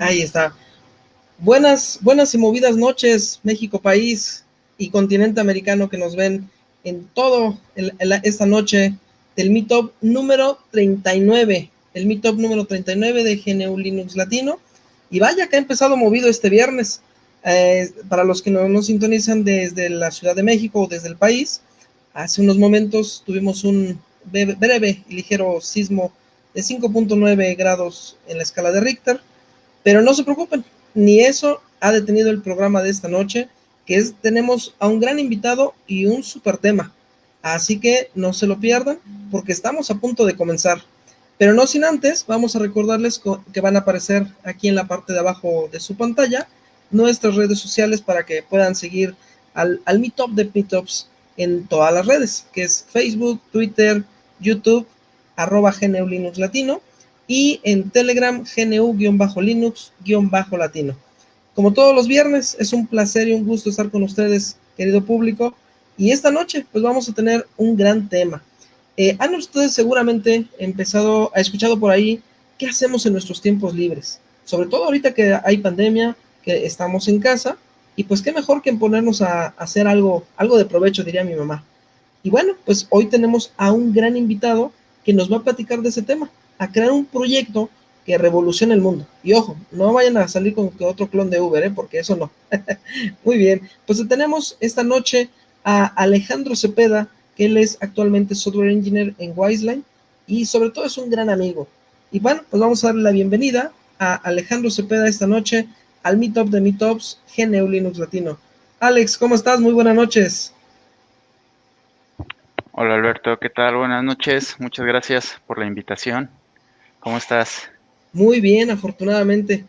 Ahí está. Buenas, buenas y movidas noches, México país y continente americano que nos ven en todo esta noche del Meetup número 39, el Meetup número 39 de GNU Linux Latino. Y vaya que ha empezado movido este viernes. Eh, para los que no nos sintonizan desde la Ciudad de México o desde el país, hace unos momentos tuvimos un breve y ligero sismo de 5.9 grados en la escala de Richter, pero no se preocupen, ni eso ha detenido el programa de esta noche, que es, tenemos a un gran invitado y un super tema. Así que no se lo pierdan porque estamos a punto de comenzar. Pero no sin antes, vamos a recordarles que van a aparecer aquí en la parte de abajo de su pantalla nuestras redes sociales para que puedan seguir al, al Meetup de Meetups en todas las redes, que es Facebook, Twitter, YouTube, arroba GNU Latino y en Telegram GNU-Linux-Latino. Como todos los viernes, es un placer y un gusto estar con ustedes, querido público. Y esta noche, pues vamos a tener un gran tema. Eh, han ustedes seguramente empezado, ha escuchado por ahí, ¿qué hacemos en nuestros tiempos libres? Sobre todo ahorita que hay pandemia, que estamos en casa, y pues qué mejor que ponernos a, hacer algo, algo de provecho, diría mi mamá. Y bueno, pues hoy tenemos a un gran invitado que nos va a platicar de ese tema, a crear un proyecto que revolucione el mundo. Y ojo, no vayan a salir con otro clon de Uber, ¿eh? porque eso no. Muy bien, pues tenemos esta noche a Alejandro Cepeda, que él es actualmente software engineer en Wiseline y sobre todo es un gran amigo. Y bueno, pues vamos a darle la bienvenida a Alejandro Cepeda esta noche al Meetup de Meetups GNU Linux Latino. Alex, ¿cómo estás? Muy buenas noches. Hola Alberto, ¿qué tal? Buenas noches, muchas gracias por la invitación. ¿Cómo estás? Muy bien, afortunadamente.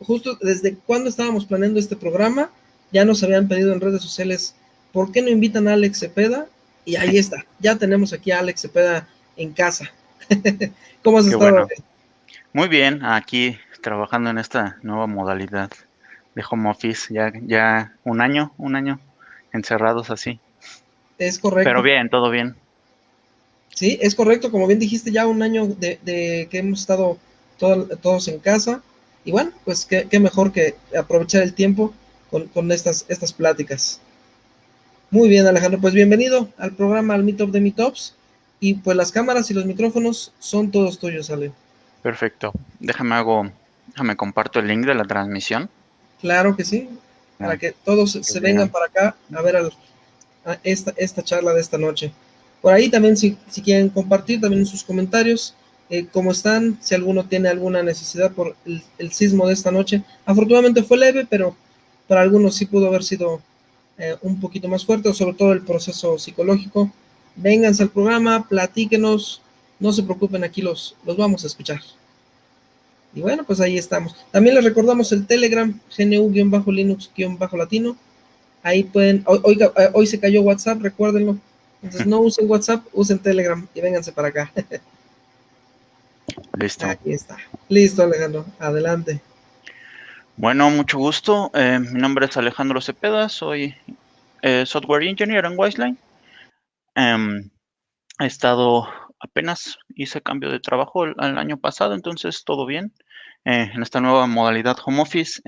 Justo desde cuando estábamos planeando este programa, ya nos habían pedido en redes sociales, ¿por qué no invitan a Alex Cepeda? Y ahí está, ya tenemos aquí a Alex Cepeda en casa. ¿Cómo has estado? Muy bien, aquí trabajando en esta nueva modalidad de home office, ya, ya un año, un año encerrados así. Es correcto. Pero bien, todo bien. Sí, es correcto, como bien dijiste, ya un año de, que hemos estado todos en casa. Y bueno, pues qué, mejor que aprovechar el tiempo con, estas, estas pláticas. Muy bien, Alejandro, pues bienvenido al programa, al Meetup de Meetups. Y pues las cámaras y los micrófonos son todos tuyos, Ale. Perfecto. Déjame hago Déjame comparto el link de la transmisión. Claro que sí, para ah, que todos se vengan para acá a ver esta, esta charla de esta noche. Por ahí también si, quieren compartir también en sus comentarios eh, cómo están, si alguno tiene alguna necesidad por el, sismo de esta noche. Afortunadamente fue leve, pero para algunos sí pudo haber sido eh, un poquito más fuerte, sobre todo el proceso psicológico. Vénganse al programa, platíquenos, no se preocupen, aquí los, los vamos a escuchar. Y bueno, pues ahí estamos. También les recordamos el Telegram, GNU-Linux-Latino. Ahí pueden, eh, hoy, se cayó WhatsApp, recuérdenlo. Entonces no usen WhatsApp, usen Telegram y vénganse para acá. Listo. Aquí está. Listo, Alejandro. Adelante. Bueno, mucho gusto. Eh, mi nombre es Alejandro Cepeda, soy eh, Software Engineer en Wiseline. Em, he estado apenas hice cambio de trabajo el, año pasado, entonces todo bien. Eh, en esta nueva modalidad home office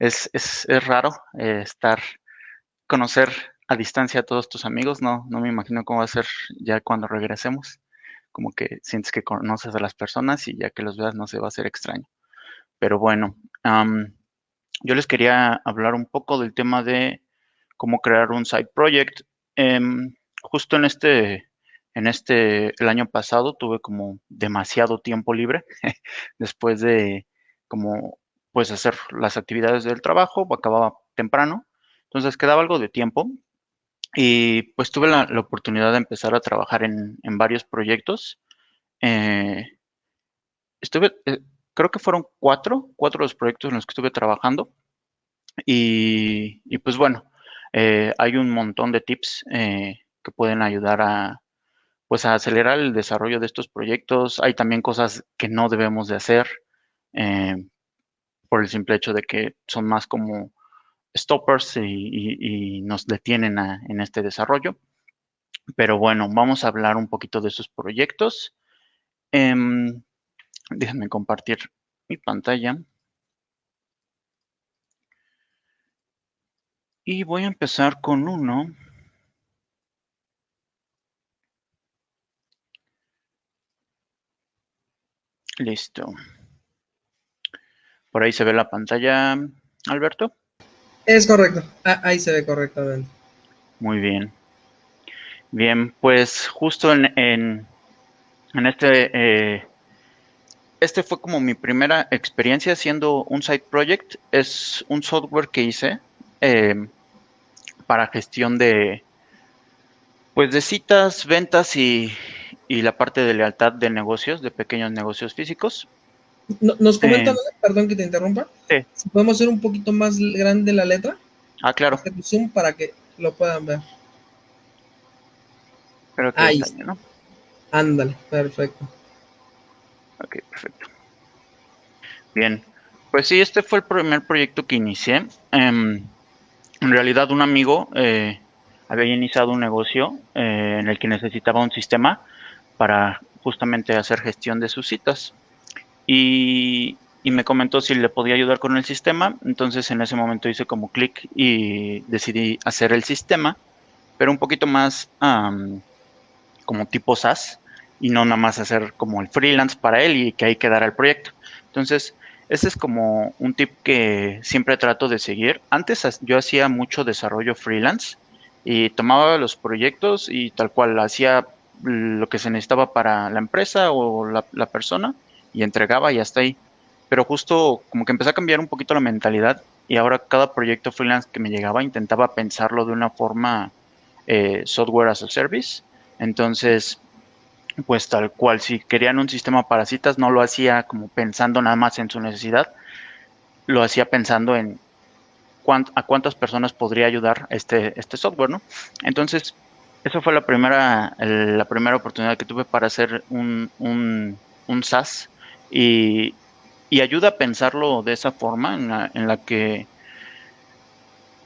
es, es, es, raro estar, conocer a distancia a todos tus amigos, no, no me imagino cómo va a ser ya cuando regresemos, como que sientes que conoces a las personas y ya que los veas no se va a hacer extraño. Pero bueno, yo les quería hablar un poco del tema de cómo crear un side project. Em, justo en este en este, el año pasado tuve como demasiado tiempo libre después de como pues hacer las actividades del trabajo, acababa temprano, entonces quedaba algo de tiempo y pues tuve la, oportunidad de empezar a trabajar en, varios proyectos. Eh, estuve, eh, creo que fueron cuatro, cuatro los proyectos en los que estuve trabajando y, pues bueno, eh, hay un montón de tips que pueden ayudar a, pues a acelerar el desarrollo de estos proyectos. Hay también cosas que no debemos de hacer por el simple hecho de que son más como stoppers y, nos detienen a, en este desarrollo. Pero bueno, vamos a hablar un poquito de sus proyectos. Em, déjenme compartir mi pantalla. Y voy a empezar con uno. Listo. Por ahí se ve la pantalla, Alberto. Es correcto, ahí se ve correctamente. Muy bien. Bien, pues justo en, en, este, eh, este fue como mi primera experiencia haciendo un side project. Es un software que hice eh, para gestión de, pues de citas, ventas y, y, la parte de lealtad de negocios, de pequeños negocios físicos. Nos comenta, eh, perdón que te interrumpa, si podemos hacer un poquito más grande la letra. Ah, claro. Zoom para que lo puedan ver. Ahí está, ¿no? Ándale, perfecto. Ok, perfecto. Bien, pues sí, este fue el primer proyecto que inicié. Em, en realidad un amigo eh, había iniciado un negocio eh, en el que necesitaba un sistema para justamente hacer gestión de sus citas. Y, me comentó si le podía ayudar con el sistema. Entonces en ese momento hice como clic y decidí hacer el sistema, pero un poquito más como tipo SaaS y no nada más hacer como el freelance para él y que ahí quedara el proyecto. Entonces, ese es como un tip que siempre trato de seguir. Antes yo hacía mucho desarrollo freelance y tomaba los proyectos y tal cual hacía lo que se necesitaba para la empresa o la, persona y entregaba y hasta ahí. Pero justo como que empecé a cambiar un poquito la mentalidad y ahora cada proyecto freelance que me llegaba intentaba pensarlo de una forma eh, software as a service. Entonces, pues tal cual, si querían un sistema para citas, no lo hacía como pensando nada más en su necesidad, lo hacía pensando en a cuántas personas podría ayudar este, este software, ¿no? Entonces, esa fue la primera, la primera oportunidad que tuve para hacer un, un, un SaaS y, y, ayuda a pensarlo de esa forma en la, que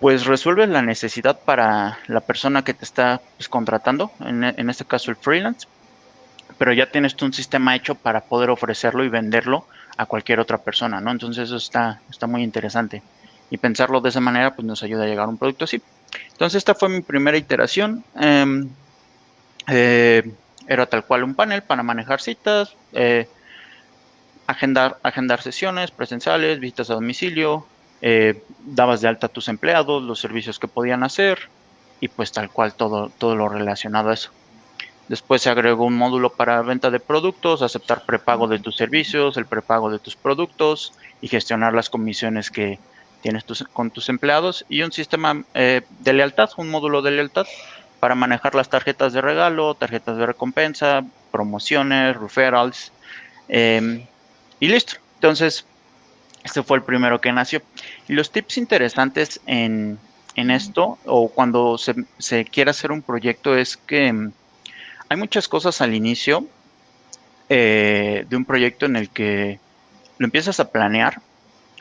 pues resuelves la necesidad para la persona que te está pues, contratando, en, en, este caso el freelance, pero ya tienes tú un sistema hecho para poder ofrecerlo y venderlo a cualquier otra persona, ¿no? Entonces eso está, está muy interesante. Y pensarlo de esa manera pues nos ayuda a llegar a un producto así. Entonces esta fue mi primera iteración. Em, eh, era tal cual un panel para manejar citas, eh, agendar, agendar sesiones presenciales, visitas a domicilio, eh, dabas de alta a tus empleados, los servicios que podían hacer y pues tal cual todo, todo lo relacionado a eso. Después se agregó un módulo para venta de productos, aceptar prepago de tus servicios, el prepago de tus productos y gestionar las comisiones que tienes con tus empleados y un sistema eh, de lealtad, un módulo de lealtad para manejar las tarjetas de regalo, tarjetas de recompensa, promociones, referrals em, y listo. Entonces, este fue el primero que nació. Y los tips interesantes en, esto, o cuando se, se, quiere hacer un proyecto, es que mm, hay muchas cosas al inicio eh, de un proyecto en el que lo empiezas a planear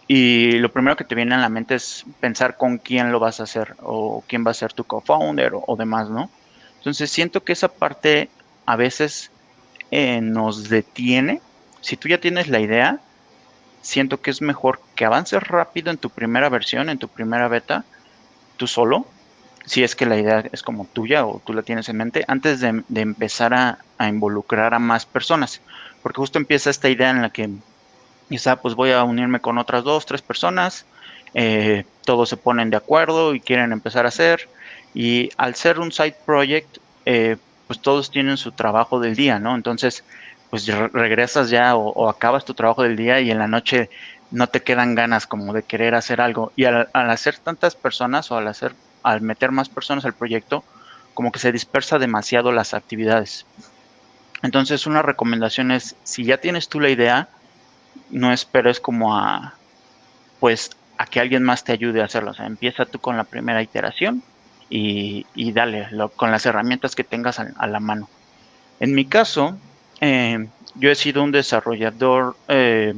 y lo primero que te viene a la mente es pensar con quién lo vas a hacer o quién va a ser tu co-founder o, demás, ¿no? Entonces siento que esa parte a veces eh, nos detiene. Si tú ya tienes la idea, siento que es mejor que avances rápido en tu primera versión, en tu primera beta, tú solo, si es que la idea es como tuya o tú la tienes en mente, antes de, empezar a, involucrar a más personas. Porque justo empieza esta idea en la que, quizá, pues voy a unirme con otras dos, tres personas, eh, todos se ponen de acuerdo y quieren empezar a hacer. Y al ser un side project, eh, pues todos tienen su trabajo del día, ¿no? Entonces, pues regresas ya o, acabas tu trabajo del día y en la noche no te quedan ganas como de querer hacer algo. Y al, hacer tantas personas o al hacer, al meter más personas al proyecto, como que se dispersa demasiado las actividades. Entonces una recomendación es, si ya tienes tú la idea, no esperes como a, pues, a que alguien más te ayude a hacerlo. O sea, empieza tú con la primera iteración y, dale, con las herramientas que tengas a la mano. En mi caso, eh, yo he sido un desarrollador, eh,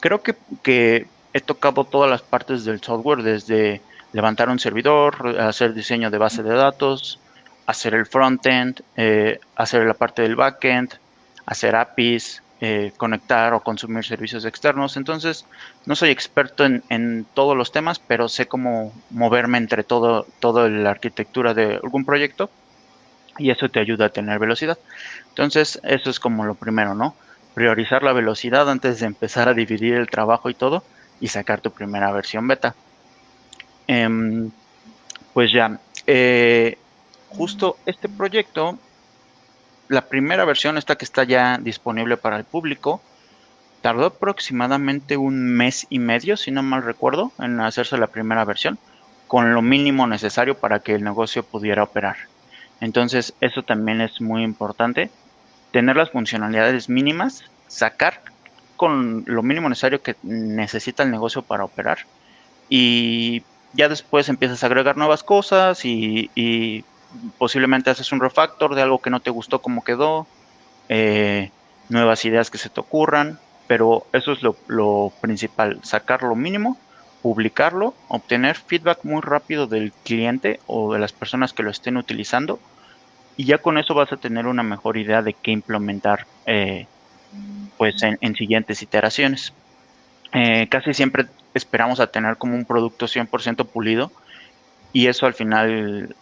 creo que, he tocado todas las partes del software, desde levantar un servidor, hacer diseño de base de datos, hacer el frontend, eh, hacer la parte del backend, hacer APIs, eh, conectar o consumir servicios externos. Entonces, no soy experto en, todos los temas, pero sé cómo moverme entre todo, toda la arquitectura de algún proyecto y eso te ayuda a tener velocidad. Entonces, eso es como lo primero, ¿no? Priorizar la velocidad antes de empezar a dividir el trabajo y todo y sacar tu primera versión beta. Em, pues ya, eh, justo este proyecto, la primera versión, esta que está ya disponible para el público, tardó aproximadamente un mes y medio, si no mal recuerdo, en hacerse la primera versión, con lo mínimo necesario para que el negocio pudiera operar. Entonces, eso también es muy importante, tener las funcionalidades mínimas, sacar con lo mínimo necesario que necesita el negocio para operar. Y ya después empiezas a agregar nuevas cosas y, posiblemente haces un refactor de algo que no te gustó como quedó, eh, nuevas ideas que se te ocurran, pero eso es lo, lo, principal, sacar lo mínimo, publicarlo, obtener feedback muy rápido del cliente o de las personas que lo estén utilizando y ya con eso vas a tener una mejor idea de qué implementar eh, pues en, siguientes iteraciones. Eh, casi siempre esperamos a tener como un producto 100% pulido y eso al final,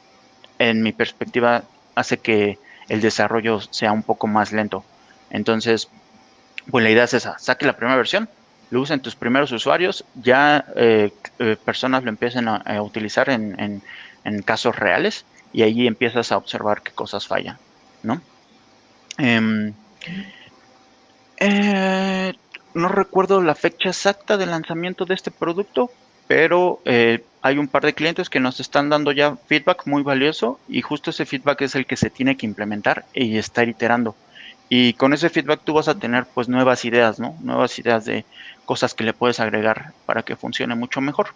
en mi perspectiva, hace que el desarrollo sea un poco más lento. Entonces, pues la idea es esa, saque la primera versión, lo usen tus primeros usuarios, ya eh, eh, personas lo empiecen a, utilizar en, casos reales y ahí empiezas a observar qué cosas fallan, ¿no? Em, eh, no recuerdo la fecha exacta de lanzamiento de este producto, pero hay un par de clientes que nos están dando ya feedback muy valioso y justo ese feedback es el que se tiene que implementar y estar iterando. Y con ese feedback tú vas a tener pues nuevas ideas, ¿no? Nuevas ideas de cosas que le puedes agregar para que funcione mucho mejor.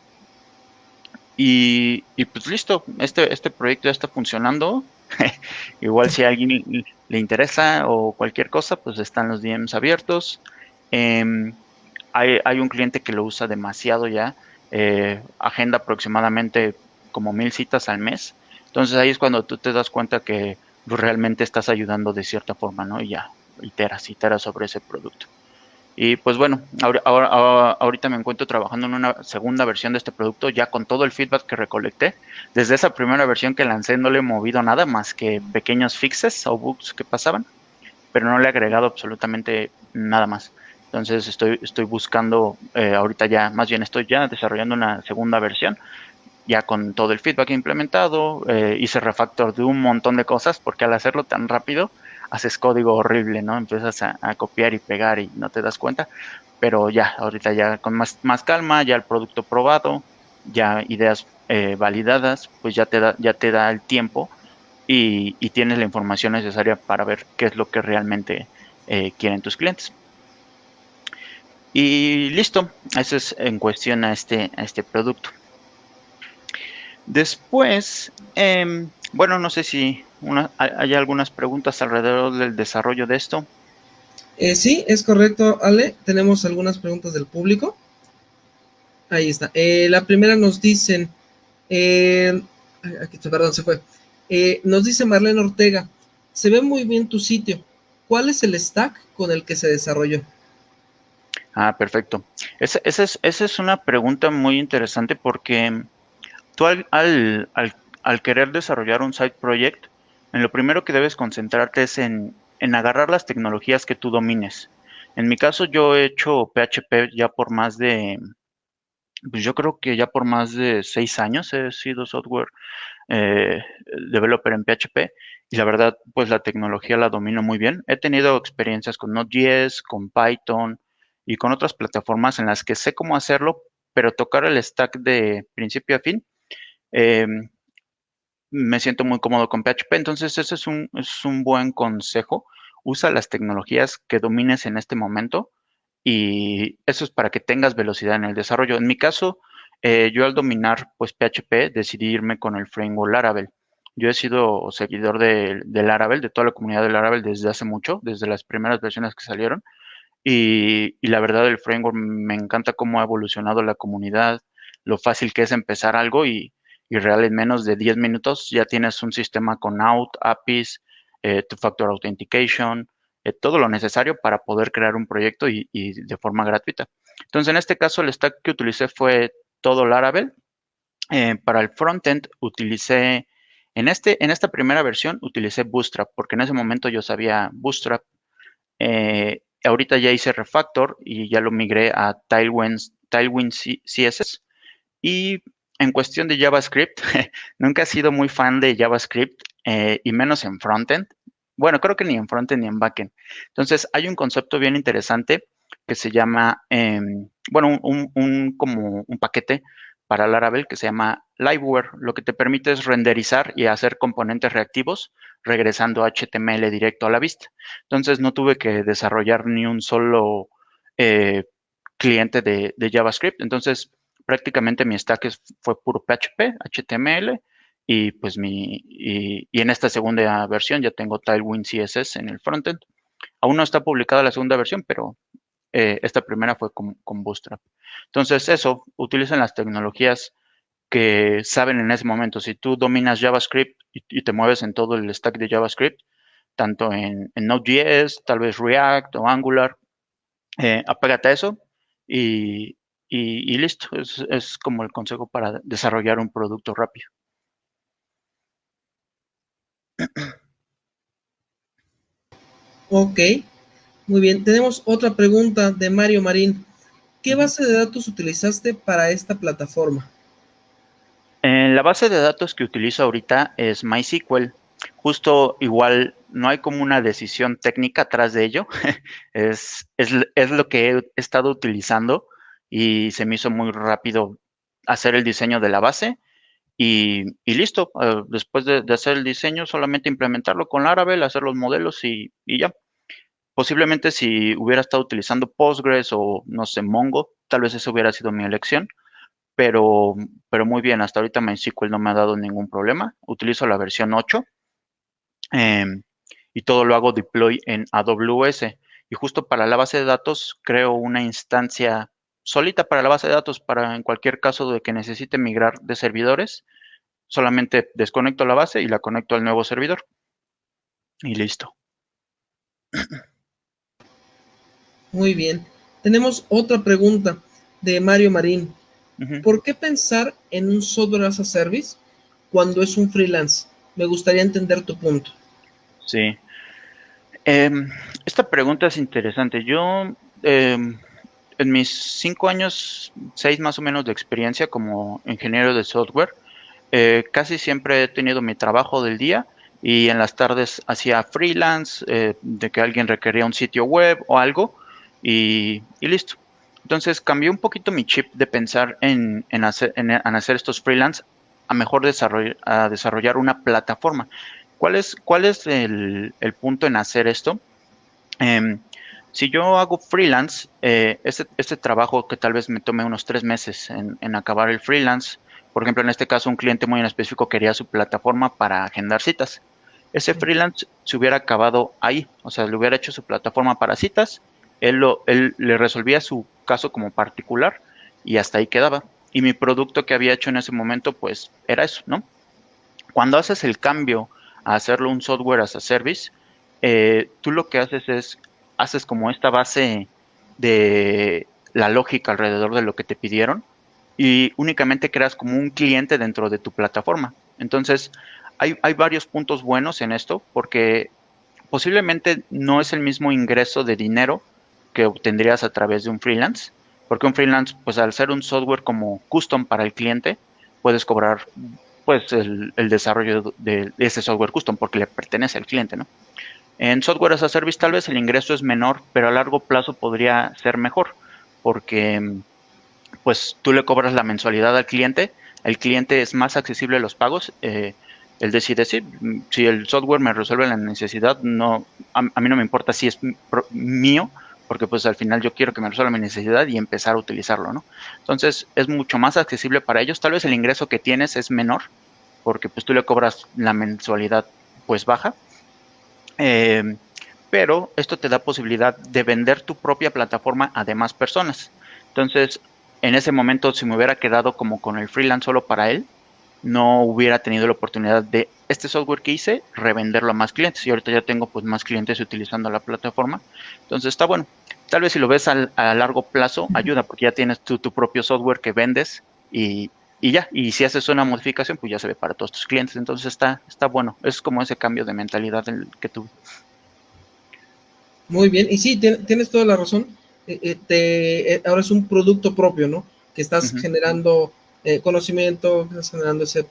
Y, pues listo, este, este proyecto ya está funcionando. Igual si a alguien le interesa o cualquier cosa, pues están los DMs abiertos. Em, hay, un cliente que lo usa demasiado ya, eh, agenda aproximadamente como mil citas al mes. Entonces ahí es cuando tú te das cuenta que realmente estás ayudando de cierta forma, ¿no? Y ya, iteras, iteras sobre ese producto. Y pues bueno, ahora, ahorita me encuentro trabajando en una segunda versión de este producto, ya con todo el feedback que recolecté. Desde esa primera versión que lancé no le he movido nada más que pequeños fixes o bugs que pasaban, pero no le he agregado absolutamente nada más. Entonces estoy, estoy buscando, eh, ahorita ya, más bien estoy ya desarrollando una segunda versión, ya con todo el feedback implementado, eh, hice refactor de un montón de cosas, porque al hacerlo tan rápido, haces código horrible, ¿no? Empiezas a, copiar y pegar y no te das cuenta. Pero ya, ahorita ya con más, más calma, ya el producto probado, ya ideas eh, validadas, pues ya te da, ya te da el tiempo y, tienes la información necesaria para ver qué es lo que realmente eh, quieren tus clientes. Y listo, eso es en cuestión a este, a este producto. Después, em, bueno, no sé si hay algunas preguntas alrededor del desarrollo de esto. Eh, sí, es correcto, Ale. Tenemos algunas preguntas del público. Ahí está. Eh, la primera nos dicen, eh, aquí, perdón, se fue. nos dice Marlene Ortega, se ve muy bien tu sitio. ¿Cuál es el stack con el que se desarrolló? Ah, perfecto. Esa, es, esa es, una pregunta muy interesante porque tú al, al, al querer desarrollar un side project, en lo primero que debes concentrarte es en, agarrar las tecnologías que tú domines. En mi caso, yo he hecho PHP ya por más de, pues yo creo que ya por más de seis años he sido software eh, developer en PHP y la verdad, pues la tecnología la domino muy bien. He tenido experiencias con Node.js, con Python y con otras plataformas en las que sé cómo hacerlo, pero tocar el stack de principio a fin eh, me siento muy cómodo con PHP. Entonces, ese es un, es un buen consejo. Usa las tecnologías que domines en este momento y eso es para que tengas velocidad en el desarrollo. En mi caso, eh, yo al dominar pues PHP decidí irme con el framework Laravel. Yo he sido seguidor de, de, Laravel, de toda la comunidad de Laravel desde hace mucho, desde las primeras versiones que salieron. Y, y la verdad, el framework me encanta cómo ha evolucionado la comunidad, lo fácil que es empezar algo y, y real en menos de 10 minutos ya tienes un sistema con out, APIs, eh, two-factor authentication, eh, todo lo necesario para poder crear un proyecto y, de forma gratuita. Entonces, en este caso, el stack que utilicé fue todo Laravel. Eh, para el frontend utilicé, en, este, en esta primera versión utilicé Bootstrap, porque en ese momento yo sabía Bootstrap. Eh, ahorita ya hice refactor y ya lo migré a Tailwind, Tailwind CSS. Y en cuestión de JavaScript, nunca he sido muy fan de JavaScript y menos en frontend. Bueno, creo que ni en frontend ni en backend. Entonces, hay un concepto bien interesante que se llama, em, bueno, un, como un paquete para Laravel que se llama Liveware. Lo que te permite es renderizar y hacer componentes reactivos regresando HTML directo a la vista. Entonces, no tuve que desarrollar ni un solo eh, cliente de, JavaScript. Entonces, prácticamente mi stack fue puro PHP, HTML y pues mi, y, en esta segunda versión ya tengo Tailwind CSS en el frontend. Aún no está publicada la segunda versión, pero eh, esta primera fue con, Bootstrap. Entonces eso, utilizan las tecnologías que saben en ese momento. Si tú dominas JavaScript y, te mueves en todo el stack de JavaScript, tanto en, Node.js, tal vez React o Angular, eh, apégate a eso y, y listo. es como el consejo para desarrollar un producto rápido. Ok, muy bien. Tenemos otra pregunta de Mario Marín. ¿Qué base de datos utilizaste para esta plataforma? En la base de datos que utilizo ahorita es MySQL. Justo igual no hay como una decisión técnica atrás de ello. es, es, lo que he estado utilizando y se me hizo muy rápido hacer el diseño de la base y, listo, eh, después de, hacer el diseño, solamente implementarlo con Laravel, hacer los modelos y, ya. Posiblemente si hubiera estado utilizando Postgres o, no sé, Mongo, tal vez eso hubiera sido mi elección, pero, pero muy bien, hasta ahorita MySQL no me ha dado ningún problema. Utilizo la versión 8 em, y todo lo hago deploy en AWS. Y justo para la base de datos creo una instancia solita para la base de datos, para en cualquier caso de que necesite migrar de servidores, solamente desconecto la base y la conecto al nuevo servidor. Y listo. Muy bien. Tenemos otra pregunta de Mario Marín. ¿Por qué pensar en un software as a service cuando es un freelance? Me gustaría entender tu punto. Sí. Em, esta pregunta es interesante. Yo em, en mis cinco años, seis más o menos de experiencia como ingeniero de software, eh, casi siempre he tenido mi trabajo del día y en las tardes hacía freelance, eh, de que alguien requería un sitio web o algo y, listo. Entonces cambié un poquito mi chip de pensar en, hacer, en, hacer estos freelance a mejor desarrollar, a desarrollar una plataforma. ¿Cuál es, cuál es el, punto en hacer esto? Em, si yo hago freelance, eh, este, este, trabajo que tal vez me tome unos tres meses en, acabar el freelance, por ejemplo, en este caso un cliente muy en específico quería su plataforma para agendar citas. Ese freelance se hubiera acabado ahí, o sea, le hubiera hecho su plataforma para citas, él, lo, él le resolvía su caso como particular y hasta ahí quedaba. Y mi producto que había hecho en ese momento, pues era eso, ¿no? Cuando haces el cambio a hacerlo un software as a service, eh, tú lo que haces es haces como esta base de la lógica alrededor de lo que te pidieron y únicamente creas como un cliente dentro de tu plataforma. Entonces, hay, varios puntos buenos en esto porque posiblemente no es el mismo ingreso de dinero que obtendrías a través de un freelance, porque un freelance, pues al ser un software como custom para el cliente, puedes cobrar pues el desarrollo de, ese software custom porque le pertenece al cliente, ¿no? En software as a service tal vez el ingreso es menor, pero a largo plazo podría ser mejor, porque pues tú le cobras la mensualidad al cliente, el cliente es más accesible a los pagos, eh, él decide si, si el software me resuelve la necesidad, no, a, mí no me importa si es mío, porque pues al final yo quiero que me resuelva mi necesidad y empezar a utilizarlo, ¿no? Entonces es mucho más accesible para ellos, tal vez el ingreso que tienes es menor, porque pues tú le cobras la mensualidad pues baja, eh, pero esto te da posibilidad de vender tu propia plataforma a demás personas. Entonces, en ese momento, si me hubiera quedado como con el freelance solo para él, no hubiera tenido la oportunidad de este software que hice, revenderlo a más clientes. Y ahorita ya tengo pues más clientes utilizando la plataforma. Entonces está bueno. Tal vez si lo ves a largo plazo, ayuda porque ya tienes tu propio software que vendes y, y, ya. Y si haces una modificación, pues ya se ve para todos tus clientes. Entonces está, está bueno. Es como ese cambio de mentalidad que tuve. Muy bien. Y sí, tienes toda la razón. Eh, ahora es un producto propio, ¿no? Que estás generando conocimiento, que estás generando ese,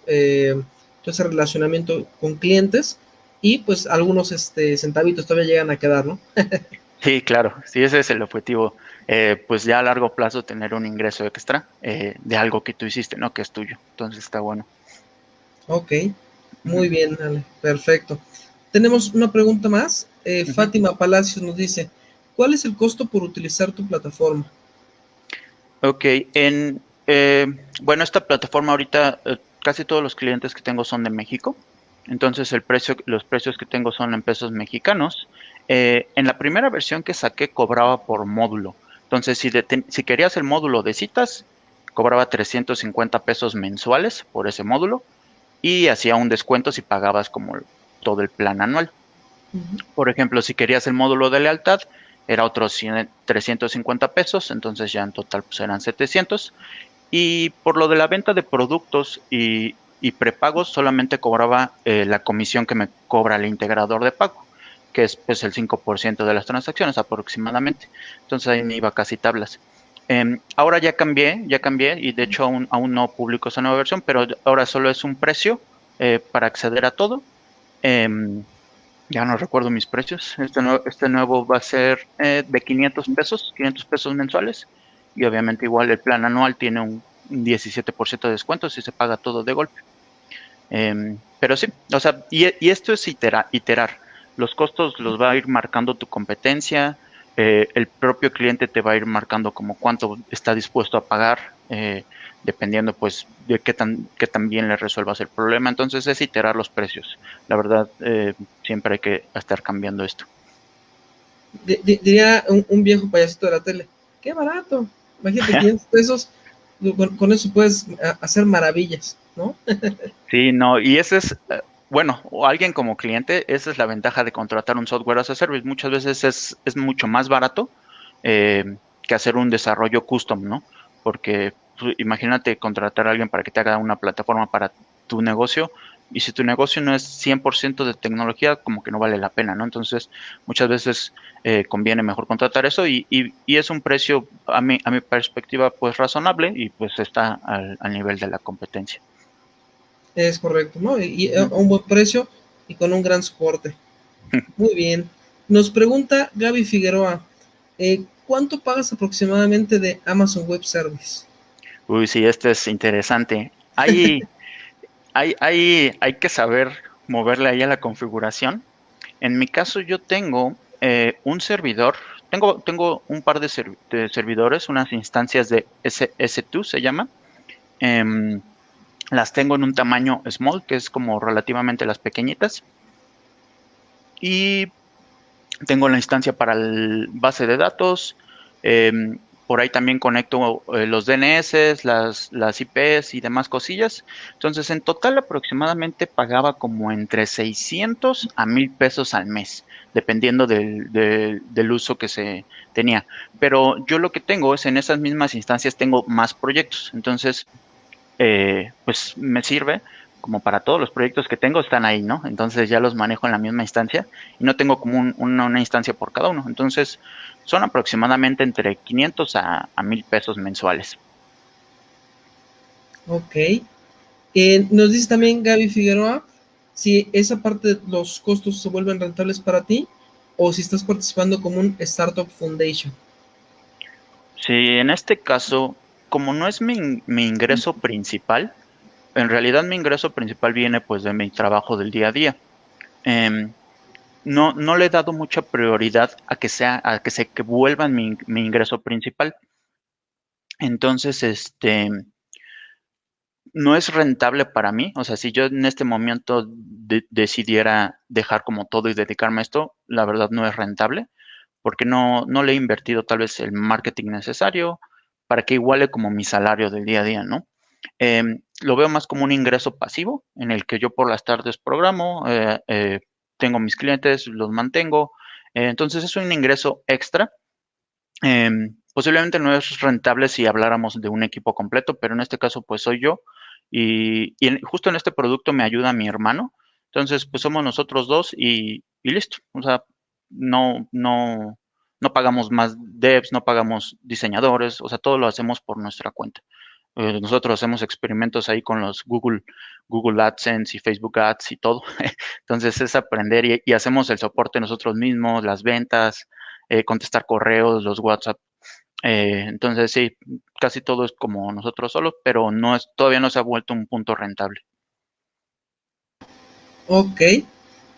ese relacionamiento con clientes y pues algunos este, centavitos todavía llegan a quedar, ¿no? Sí, claro, sí, ese es el objetivo. Eh, pues ya a largo plazo tener un ingreso extra eh, de algo que tú hiciste, ¿no? Que es tuyo. Entonces está bueno. Ok, muy bien, Ale, perfecto. Tenemos una pregunta más. Eh, Fátima Palacios nos dice, ¿cuál es el costo por utilizar tu plataforma? Ok, en, bueno, esta plataforma ahorita casi todos los clientes que tengo son de México. Entonces el precio, los precios que tengo son en pesos mexicanos. Eh, en la primera versión que saqué cobraba por módulo. Entonces, si, si querías el módulo de citas, cobraba 350 pesos mensuales por ese módulo y hacía un descuento si pagabas como todo el plan anual. Por ejemplo, si querías el módulo de lealtad, era otros 350 pesos, entonces ya en total pues eran 700. Y por lo de la venta de productos y, prepagos, solamente cobraba eh, la comisión que me cobra el integrador de pago que es pues, el 5% de las transacciones aproximadamente. Entonces ahí me iba casi tablas. Em, ahora ya cambié, ya cambié y de hecho aún, aún no publico esa nueva versión, pero ahora solo es un precio eh, para acceder a todo. Em, ya no recuerdo mis precios. Este, este nuevo va a ser eh, de 500 pesos, 500 pesos mensuales. Y obviamente igual el plan anual tiene un 17% de descuento si se paga todo de golpe. Em, pero sí, o sea, y, esto es iterar los costos los va a ir marcando tu competencia, eh, el propio cliente te va a ir marcando como cuánto está dispuesto a pagar, eh, dependiendo pues de qué tan, qué tan bien le resuelvas el problema. Entonces es iterar los precios. La verdad, eh, siempre hay que estar cambiando esto. diría un, viejo payasito de la tele, qué barato, imagínate 500 pesos, con, con eso puedes hacer maravillas, ¿no? sí, no, y ese es bueno, o alguien como cliente, esa es la ventaja de contratar un software as a service. Muchas veces es, es mucho más barato eh, que hacer un desarrollo custom, ¿no? Porque pues, imagínate contratar a alguien para que te haga una plataforma para tu negocio y si tu negocio no es 100% de tecnología, como que no vale la pena, ¿no? Entonces, muchas veces eh, conviene mejor contratar eso y, y, y, es un precio, a mi, a mi perspectiva, pues razonable y pues está al, al nivel de la competencia. Es correcto, ¿no? Y, a un buen precio y con un gran soporte. Muy bien. Nos pregunta Gaby Figueroa, eh, ¿cuánto pagas aproximadamente de Amazon Web Service? Uy, sí, este es interesante. Hay, hay, hay, hay que saber moverle ahí a la configuración. En mi caso yo tengo eh, un servidor, tengo, tengo un par de, servidores, unas instancias de S 2 se llama. Em, las tengo en un tamaño small, que es como relativamente las pequeñitas. Y tengo la instancia para el base de datos. Em, por ahí también conecto eh, los DNS, las, las IPs y demás cosillas. Entonces, en total aproximadamente pagaba como entre 600 a 1000 pesos al mes, dependiendo del, del, uso que se tenía. Pero yo lo que tengo es en esas mismas instancias tengo más proyectos. Entonces, eh, pues me sirve como para todos los proyectos que tengo están ahí, ¿no? Entonces ya los manejo en la misma instancia y no tengo como una, instancia por cada uno. Entonces son aproximadamente entre 500 a, a 1000 pesos mensuales. Ok. Eh, nos dice también Gaby Figueroa si esa parte de los costos se vuelven rentables para ti o si estás participando como un Startup Foundation. Sí, en este caso como no es mi, ingreso principal, en realidad mi ingreso principal viene pues de mi trabajo del día a día. Em, no, no le he dado mucha prioridad a que sea, a que se que vuelvan mi, ingreso principal. Entonces, este no es rentable para mí. O sea, si yo en este momento decidiera dejar como todo y dedicarme a esto, la verdad no es rentable, porque no, no le he invertido tal vez el marketing necesario, para que iguale como mi salario del día a día, ¿no? Em, lo veo más como un ingreso pasivo en el que yo por las tardes programo, eh, eh, tengo mis clientes, los mantengo. entonces es un ingreso extra. Em, posiblemente no es rentable si habláramos de un equipo completo, pero en este caso pues soy yo y, justo en este producto me ayuda mi hermano. Entonces pues somos nosotros dos y listo. O sea, no, no, no pagamos más devs, no pagamos diseñadores, o sea, todo lo hacemos por nuestra cuenta. Eh, nosotros hacemos experimentos ahí con los Google, Google AdSense y Facebook Ads y todo. Entonces es aprender y, hacemos el soporte nosotros mismos, las ventas, eh, contestar correos, los WhatsApp. Eh, entonces sí, casi todo es como nosotros solos, pero no es, todavía no se ha vuelto un punto rentable. Ok.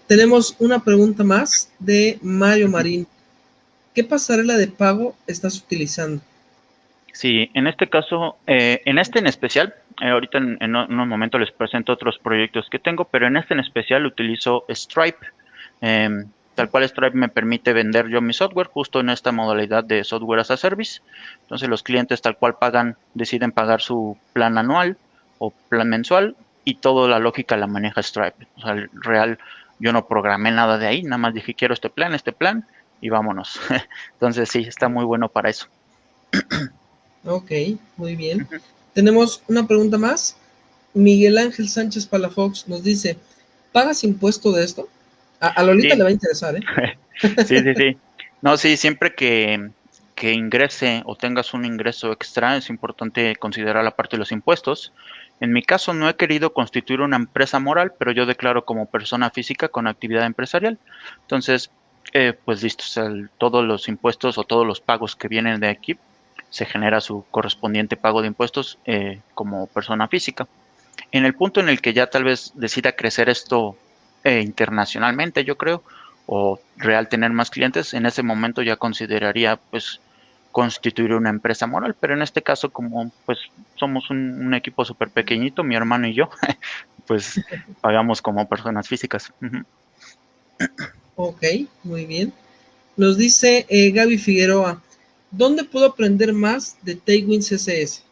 Tenemos una pregunta más de Mario Marín. ¿Qué pasarela de pago estás utilizando? Sí, en este caso, eh, en este en especial, eh, ahorita en, en, un momento les presento otros proyectos que tengo, pero en este en especial utilizo Stripe. Em, tal cual Stripe me permite vender yo mi software justo en esta modalidad de software as a service. Entonces los clientes tal cual pagan, deciden pagar su plan anual o plan mensual y toda la lógica la maneja Stripe. O sea, el real, yo no programé nada de ahí, nada más dije quiero este plan, este plan y vámonos. Entonces sí, está muy bueno para eso. Ok, muy bien. Tenemos una pregunta más. Miguel Ángel Sánchez Palafox nos dice, ¿pagas impuesto de esto? A, Lolita le va a interesar, ¿eh? sí, sí, sí. No, sí, siempre que, que ingrese o tengas un ingreso extra, es importante considerar la parte de los impuestos. En mi caso no he querido constituir una empresa moral, pero yo declaro como persona física con actividad empresarial. Entonces, eh, pues listo, todos los impuestos o todos los pagos que vienen de aquí se genera su correspondiente pago de impuestos eh, como persona física. En el punto en el que ya tal vez decida crecer esto eh, internacionalmente, yo creo, o real tener más clientes, en ese momento ya consideraría pues constituir una empresa moral, pero en este caso como pues somos un, equipo súper pequeñito, mi hermano y yo, pues pagamos como personas físicas. Ok, muy bien. Nos dice eh, Gaby Figueroa, ¿Dónde puedo aprender más de Tailwind CSS?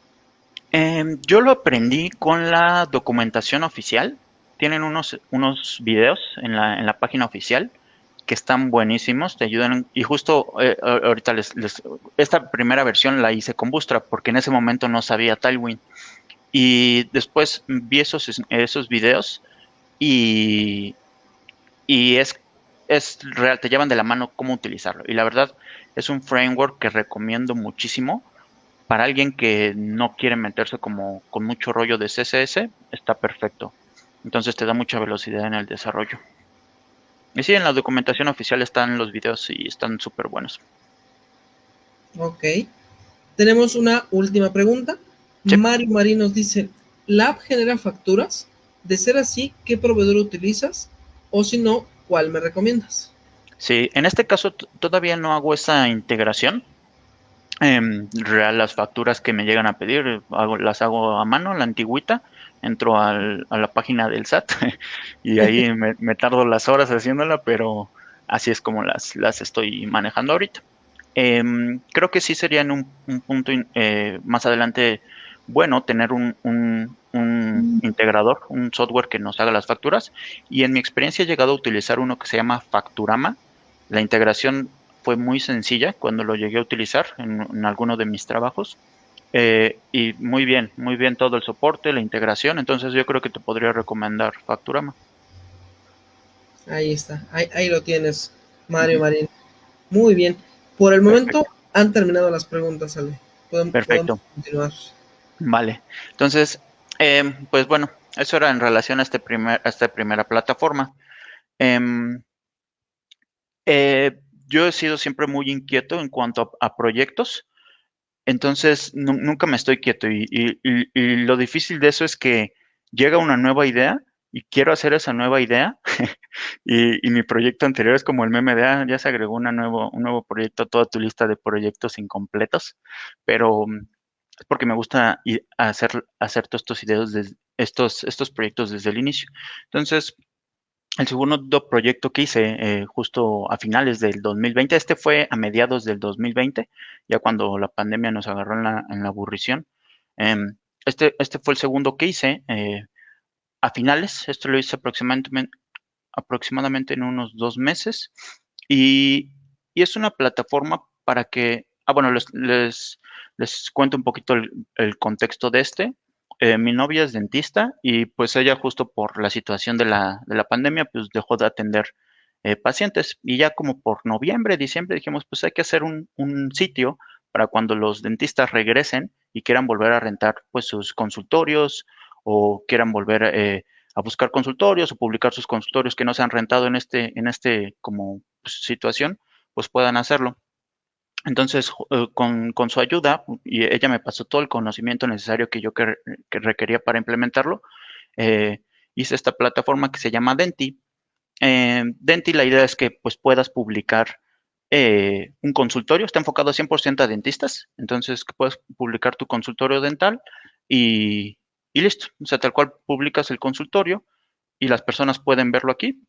Em, yo lo aprendí con la documentación oficial. Tienen unos, unos videos en la, en la página oficial que están buenísimos, te ayudan. Y justo eh, ahorita les, Esta primera versión la hice con Bootstrap porque en ese momento no sabía Tailwind. Y después vi esos, esos videos y, y es, es real, te llevan de la mano cómo utilizarlo. Y la verdad, es un framework que recomiendo muchísimo para alguien que no quiere meterse como con mucho rollo de CSS, está perfecto. Entonces te da mucha velocidad en el desarrollo. Y sí, en la documentación oficial están los videos y están súper buenos. Ok. Tenemos una última pregunta. Mario Marín nos dice, ¿la app genera facturas? De ser así, ¿qué proveedor utilizas? O si no, ¿cuál me recomiendas? Sí, en este caso todavía no hago esa integración. Em, real, las facturas que me llegan a pedir las hago a mano, la antigüita. Entro a la página del SAT y ahí me, tardo las horas haciéndola, pero así es como las, las estoy manejando ahorita. Em, creo que sí sería en un, punto eh, más adelante bueno tener un, un, un, integrador, un software que nos haga las facturas. Y en mi experiencia he llegado a utilizar uno que se llama Facturama, la integración fue muy sencilla cuando lo llegué a utilizar en, alguno de mis trabajos. Eh, y muy bien, muy bien todo el soporte, la integración. Entonces yo creo que te podría recomendar Facturama. Ahí está, ahí, lo tienes, Mario Marín. Muy bien. Por el momento han terminado las preguntas, Ale. Perfecto. continuar. Vale. Entonces, eh, pues bueno, eso era en relación a, este primer, esta primera plataforma. Em, eh, yo he sido siempre muy inquieto en cuanto a, proyectos, entonces nunca me estoy quieto y, lo difícil de eso es que llega una nueva idea y quiero hacer esa nueva idea y, mi proyecto anterior es como el meme de, ah, ya se agregó una nuevo, un nuevo proyecto a toda tu lista de proyectos incompletos, pero mm, es porque me gusta hacer, hacer todos estos ideas, de, estos, estos proyectos desde el inicio. Entonces, el segundo proyecto que hice eh, justo a finales del 2020, este fue a mediados del 2020, ya cuando la pandemia nos agarró en la, en la aburrición. Em, este, este fue el segundo que hice eh, a finales. Esto lo hice aproximadamente, aproximadamente en unos dos meses. Y, es una plataforma para que, ah, bueno, les, les cuento un poquito el, contexto de este. Eh, mi novia es dentista y pues ella justo por la situación de la, de la pandemia pues dejó de atender eh, pacientes y ya como por noviembre, diciembre dijimos pues hay que hacer un, un sitio para cuando los dentistas regresen y quieran volver a rentar pues sus consultorios o quieran volver eh, a buscar consultorios o publicar sus consultorios que no se han rentado en este, en este como pues, situación, pues puedan hacerlo. Entonces, eh, con, su ayuda, y ella me pasó todo el conocimiento necesario que yo que, requería para implementarlo, eh, hice esta plataforma que se llama Denti. Denti, la idea es que pues, puedas publicar eh, un consultorio, está enfocado 100% a dentistas, entonces puedes publicar tu consultorio dental y, listo, o sea, tal cual publicas el consultorio y las personas pueden verlo aquí,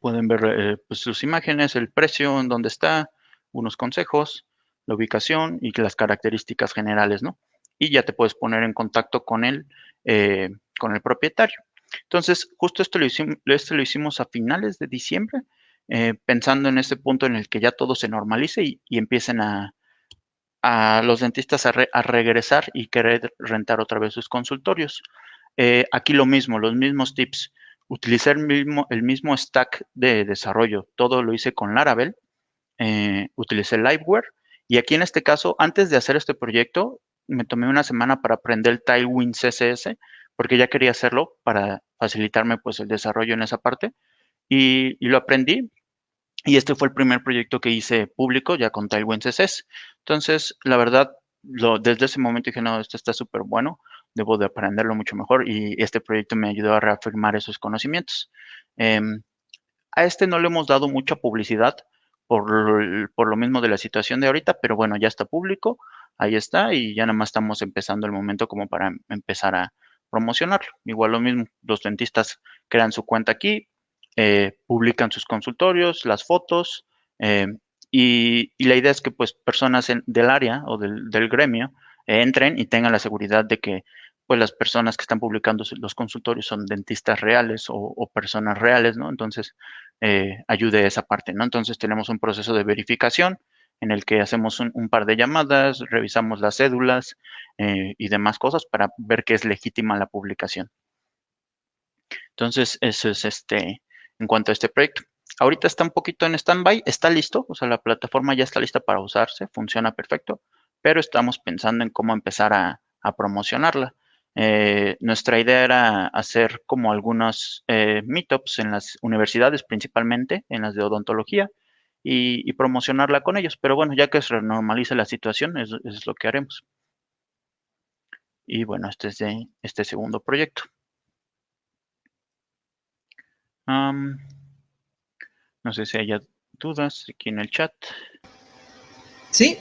pueden ver eh, pues, sus imágenes, el precio, en dónde está, unos consejos, la ubicación y las características generales, ¿no? Y ya te puedes poner en contacto con él, eh, con el propietario. Entonces, justo esto lo, hicimos, esto lo hicimos a finales de diciembre eh, pensando en ese punto en el que ya todo se normalice y, empiecen a, los dentistas a, regresar y querer rentar otra vez sus consultorios. Eh, aquí lo mismo, los mismos tips. Utilicé el mismo, el mismo stack de desarrollo. Todo lo hice con Laravel. Eh, utilicé Liveware. Y aquí en este caso, antes de hacer este proyecto, me tomé una semana para aprender el Tailwind CSS, porque ya quería hacerlo para facilitarme pues el desarrollo en esa parte y, lo aprendí. Y este fue el primer proyecto que hice público ya con Tailwind CSS. Entonces, la verdad, desde ese momento dije, no, esto está súper bueno, debo de aprenderlo mucho mejor y este proyecto me ayudó a reafirmar esos conocimientos. Em, a este no le hemos dado mucha publicidad por, por, lo mismo de la situación de ahorita, pero bueno, ya está público, ahí está y ya nada más estamos empezando el momento como para empezar a promocionarlo. Igual lo mismo, los dentistas crean su cuenta aquí, eh, publican sus consultorios, las fotos, eh, y, la idea es que pues personas del área o del, gremio eh, entren y tengan la seguridad de que pues las personas que están publicando los consultorios son dentistas reales o, personas reales, ¿no? Entonces, ayude esa parte, ¿no? Entonces tenemos un proceso de verificación en el que hacemos un, par de llamadas, revisamos las cédulas y demás cosas para ver que es legítima la publicación. Entonces, eso es este, en cuanto a este proyecto. Ahorita está un poquito en stand-by, está listo, o sea, la plataforma ya está lista para usarse, funciona perfecto, pero estamos pensando en cómo empezar a, promocionarla. Eh, nuestra idea era hacer como algunos eh, meetups en las universidades, principalmente en las de odontología, y, promocionarla con ellos. Pero bueno, ya que se normalice la situación, es, es lo que haremos. Y bueno, este es de este segundo proyecto no sé si haya dudas aquí en el chat. Sí,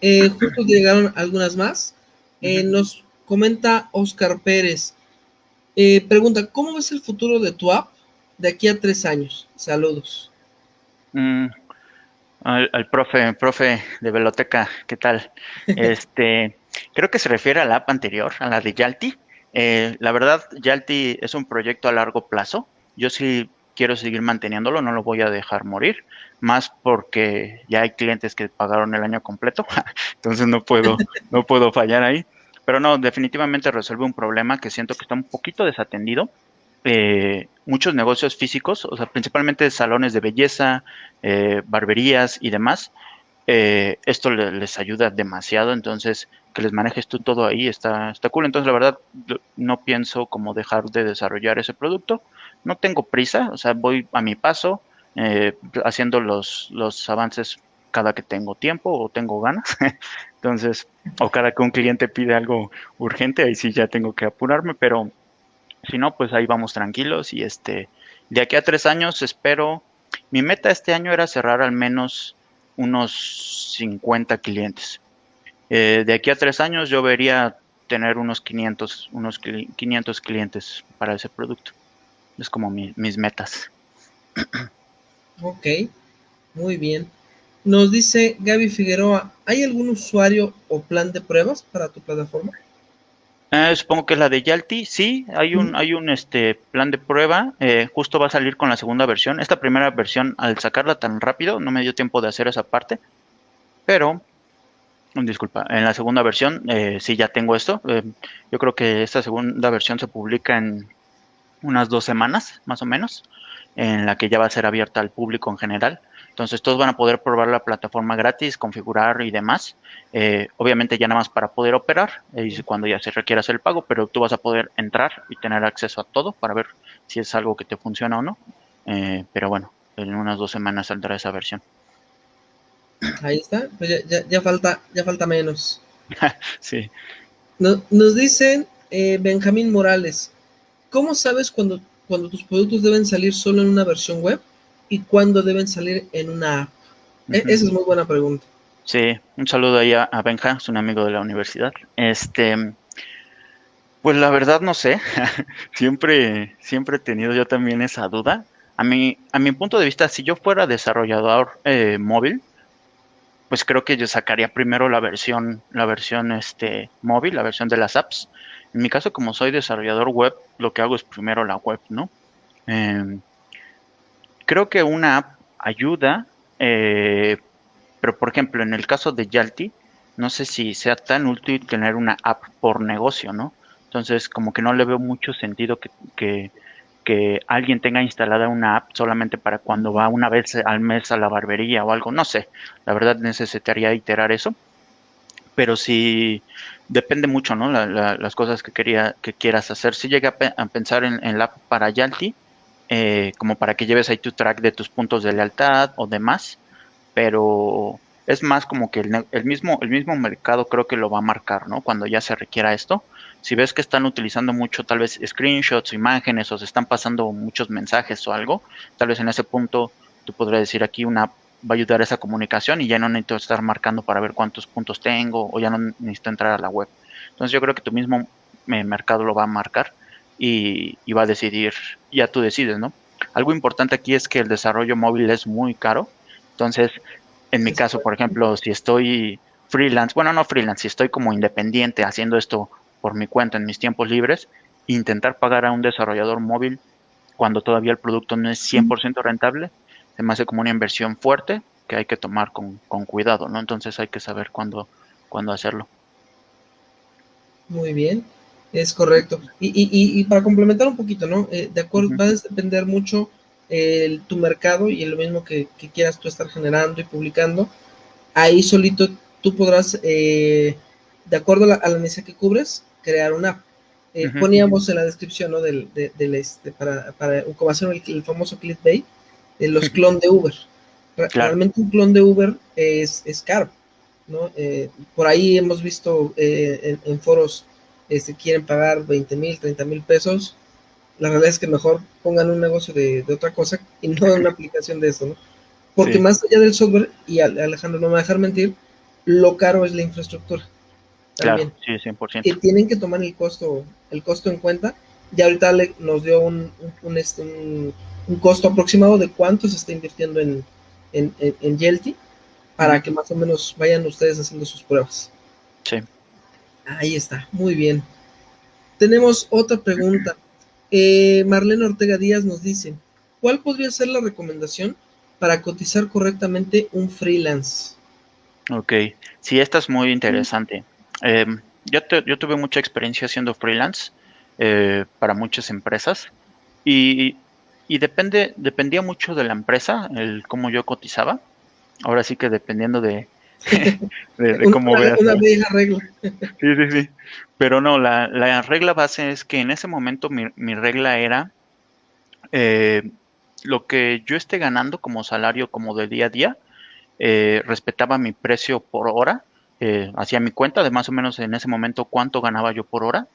eh, justo llegaron algunas más. Eh, nos comenta Oscar Pérez. Eh, pregunta, ¿cómo ves el futuro de tu app de aquí a tres años? Saludos. Mm, al, profe, profe de Veloteca, ¿qué tal? Este, creo que se refiere a la app anterior, a la de Yalti. la verdad, Yalti es un proyecto a largo plazo yo sí quiero seguir manteniéndolo, no lo voy a dejar morir, más porque ya hay clientes que pagaron el año completo, entonces no puedo, no puedo fallar ahí. Pero no, definitivamente resuelve un problema que siento que está un poquito desatendido. Eh, muchos negocios físicos, o sea, principalmente salones de belleza, eh, barberías y demás, eh, esto les ayuda demasiado, entonces que les manejes tú todo ahí está, está cool. Entonces, la verdad, no pienso como dejar de desarrollar ese producto no tengo prisa, o sea, voy a mi paso, haciendo los, los avances cada que tengo tiempo o tengo ganas. Entonces, o cada que un cliente pide algo urgente, ahí sí ya tengo que apurarme, pero si no, pues ahí vamos tranquilos y este, de aquí a tres años espero, mi meta este año era cerrar al menos unos 50 clientes. Eh, de aquí a tres años yo vería tener unos 500, unos 500 clientes para ese producto. Es como mis metas. Ok, muy bien. Nos dice Gaby Figueroa, ¿hay algún usuario o plan de pruebas para tu plataforma? Eh, supongo que es la de Yalti. Sí, hay un, hay un este plan de prueba. Eh, justo va a salir con la segunda versión. Esta primera versión, al sacarla tan rápido, no me dio tiempo de hacer esa parte. Pero, disculpa, en la segunda versión eh, sí ya tengo esto. yo creo que esta segunda versión se publica en unas dos semanas, más o menos, en la que ya va a ser abierta al público en general. Entonces todos van a poder probar la plataforma gratis, configurar y demás. Eh, obviamente ya nada más para poder operar, y cuando ya se requiera hacer el pago, pero tú vas a poder entrar y tener acceso a todo para ver si es algo que te funciona o no. Eh, pero bueno, en unas dos semanas saldrá esa versión. Ahí está, pues ya, falta, ya falta menos. sí. Nos, dicen eh, Benjamín Morales, ¿cómo sabes cuando, cuando tus productos deben salir solo en una versión web? Y cuándo deben salir en una app? E, esa es muy buena pregunta. Sí, un saludo ahí a, Benja, es un amigo de la universidad. Este, pues la verdad no sé, siempre, siempre he tenido yo también esa duda. A mi, a mi punto de vista, si yo fuera desarrollador eh, móvil, pues creo que yo sacaría primero la versión, la versión este, móvil, la versión de las apps. En mi caso, como soy desarrollador web, lo que hago es primero la web, ¿no? Eh, creo que una app ayuda, eh, pero por ejemplo, en el caso de Yalti, no sé si sea tan útil tener una app por negocio, ¿no? Entonces, como que no le veo mucho sentido que, que, alguien tenga instalada una app solamente para cuando va una vez al mes a la barbería o algo, no sé, la verdad necesitaría iterar eso, pero sí depende mucho, ¿no? las cosas que, quería, que quieras hacer. Si llega a, pensar en, en, la app para Yalti, eh, como para que lleves ahí tu track de tus puntos de lealtad o demás, pero es más como que el, mismo, el mismo mercado creo que lo va a marcar, ¿no? Cuando ya se requiera esto. Si ves que están utilizando mucho tal vez screenshots o imágenes o se están pasando muchos mensajes o algo, tal vez en ese punto tú podrías decir aquí una va a ayudar a esa comunicación y ya no necesito estar marcando para ver cuántos puntos tengo o ya no necesito entrar a la web. Entonces yo creo que tu mismo eh, mercado lo va a marcar y, va a decidir, ya tú decides, ¿no? Algo importante aquí es que el desarrollo móvil es muy caro, entonces, en mi caso, por ejemplo, si estoy freelance, bueno, no freelance, si estoy como independiente haciendo esto por mi cuenta en mis tiempos libres, intentar pagar a un desarrollador móvil cuando todavía el producto no es 100% rentable, se me hace como una inversión fuerte que hay que tomar con, con cuidado, ¿no? Entonces hay que saber cuándo, cuándo hacerlo. Muy bien. Es correcto. Y, y, y para complementar un poquito, ¿no? Eh, de acuerdo, va a depender mucho el, tu mercado y lo mismo que, quieras tú estar generando y publicando. Ahí solito tú podrás, eh, de acuerdo a la, necesidad que cubres, crear una app. Eh, poníamos en la descripción, ¿no? Del, del este, para, para como hacer el, el famoso clickbait, de los clon de Uber. Realmente un clon de Uber es, es caro, ¿no? por ahí hemos visto en foros este, quieren pagar 20 mil, 30 mil pesos, la realidad es que mejor pongan un negocio de, otra cosa y no una aplicación de esto, ¿no? Porque más allá del software, y Alejandro no me va a dejar mentir, lo caro es la infraestructura. También. Claro, sí, 100%. Que tienen que tomar el costo, el costo en cuenta. Y ahorita nos dio un, este, un, un, costo aproximado de cuánto se está invirtiendo en, en, en, Yelty para que más o menos vayan ustedes haciendo sus pruebas. Sí. Ahí está, muy bien. Tenemos otra pregunta. Eh, Marlene Ortega Díaz nos dice, ¿cuál podría ser la recomendación para cotizar correctamente un freelance? Ok, sí, esta es muy interesante. Em, yo, yo, tuve mucha experiencia haciendo freelance eh, para muchas empresas y, y, depende, dependía mucho de la empresa, el cómo yo cotizaba. Ahora sí que dependiendo de, de, cómo una, Una vieja regla. Sí, sí, sí. Pero no, la, la regla base es que en ese momento mi, mi regla era eh, lo que yo esté ganando como salario como de día a día, eh, respetaba mi precio por hora, eh, hacía mi cuenta de más o menos en ese momento cuánto ganaba yo por hora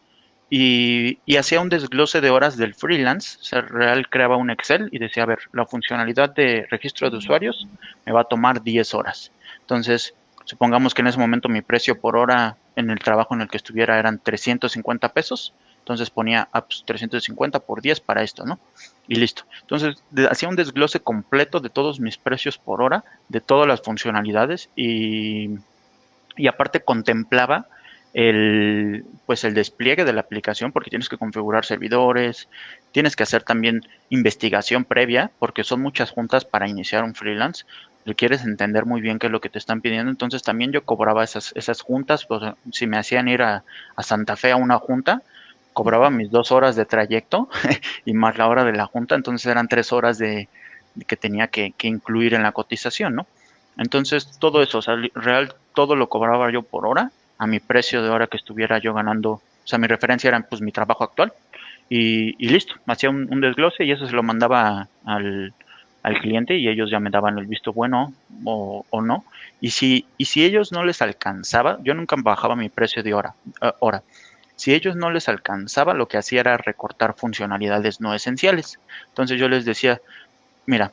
y, y hacía un desglose de horas del freelance, o sea, real creaba un Excel y decía, a ver, la funcionalidad de registro de usuarios me va a tomar 10 horas. Entonces, supongamos que en ese momento mi precio por hora en el trabajo en el que estuviera eran 350 pesos, entonces ponía ah, 350 pues, por 10 para esto, ¿no? Y listo. Entonces hacía un desglose completo de todos mis precios por hora, de todas las funcionalidades y, y aparte contemplaba el, pues el despliegue de la aplicación, porque tienes que configurar servidores, tienes que hacer también investigación previa, porque son muchas juntas para iniciar un freelance. Quieres entender muy bien qué es lo que te están pidiendo. Entonces también yo cobraba esas, esas juntas. Pues, si me hacían ir a, a Santa Fe a una junta, cobraba mis dos horas de trayecto y más la hora de la junta. Entonces eran tres horas de, que tenía que, que, incluir en la cotización, ¿no? Entonces todo eso, o sea, real, todo lo cobraba yo por hora a mi precio de hora que estuviera yo ganando. O sea, mi referencia era pues mi trabajo actual y, y listo, hacía un, un, desglose y eso se lo mandaba al, al, cliente y ellos ya me daban el visto bueno o, o, no. Y si, y si ellos no les alcanzaba, yo nunca bajaba mi precio de hora. Uh, hora. Si ellos no les alcanzaba, lo que hacía era recortar funcionalidades no esenciales. Entonces yo les decía, mira,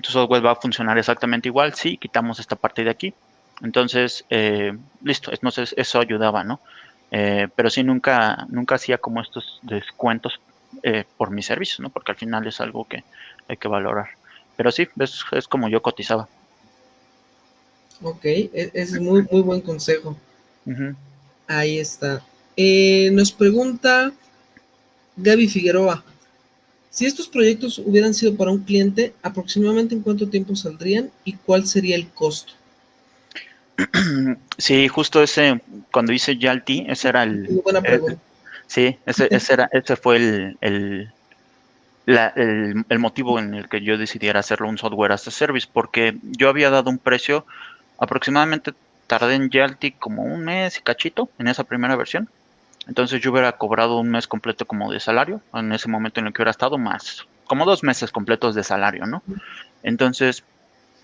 tu software va a funcionar exactamente igual si quitamos esta parte de aquí. Entonces, eh, listo, entonces eso ayudaba, ¿no? Eh, pero sí nunca, nunca hacía como estos descuentos eh, por mis servicios, ¿no? Porque al final es algo que hay que valorar. Pero sí, es, es como yo cotizaba. Ok, e, es muy, muy buen consejo. Uh -huh. Ahí está. Eh, nos pregunta Gaby Figueroa. Si estos proyectos hubieran sido para un cliente, ¿aproximadamente en cuánto tiempo saldrían y cuál sería el costo? Sí, justo ese, cuando hice Yalti, ese era el... Muy buena pregunta. El, sí, ese, ese, era, ese fue el, el, el, motivo en el que yo decidiera hacerlo un software as a service, porque yo había dado un precio, aproximadamente tardé en Yalti como un mes y cachito en esa primera versión. Entonces yo hubiera cobrado un mes completo como de salario, en ese momento en el que hubiera estado más, como dos meses completos de salario, ¿no? Entonces,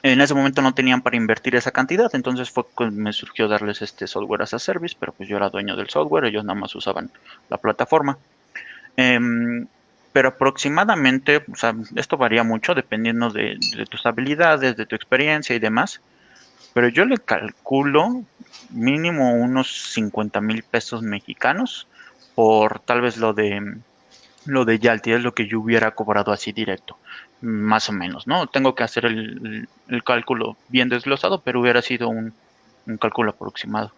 en ese momento no tenían para invertir esa cantidad, entonces fue que me surgió darles este software as a service, pero pues yo era dueño del software, ellos nada más usaban la plataforma. Eh, pero aproximadamente, o sea, esto varía mucho dependiendo de, de, tus habilidades, de tu experiencia y demás, pero yo le calculo mínimo unos 50 mil pesos mexicanos por tal vez lo de lo de Yalti, es lo que yo hubiera cobrado así directo más o menos, ¿no? Tengo que hacer el, el cálculo bien desglosado, pero hubiera sido un, un cálculo aproximado.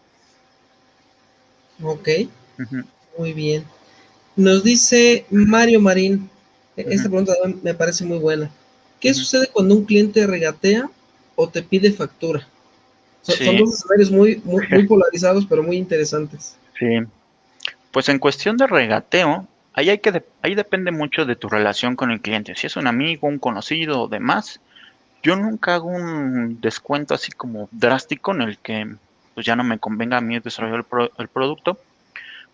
Ok, uh -huh. muy bien. Nos dice Mario Marín, -huh. esta pregunta me parece muy buena. ¿Qué sucede cuando un cliente regatea o te pide factura? Sí. son dos escenarios muy, muy, muy polarizados, pero muy interesantes. Sí. Pues en cuestión de regateo, ahí, hay que de, ahí depende mucho de tu relación con el cliente. Si es un amigo, un conocido o demás, yo nunca hago un descuento así como drástico en el que pues ya no me convenga a mí desarrollar el, pro, el producto,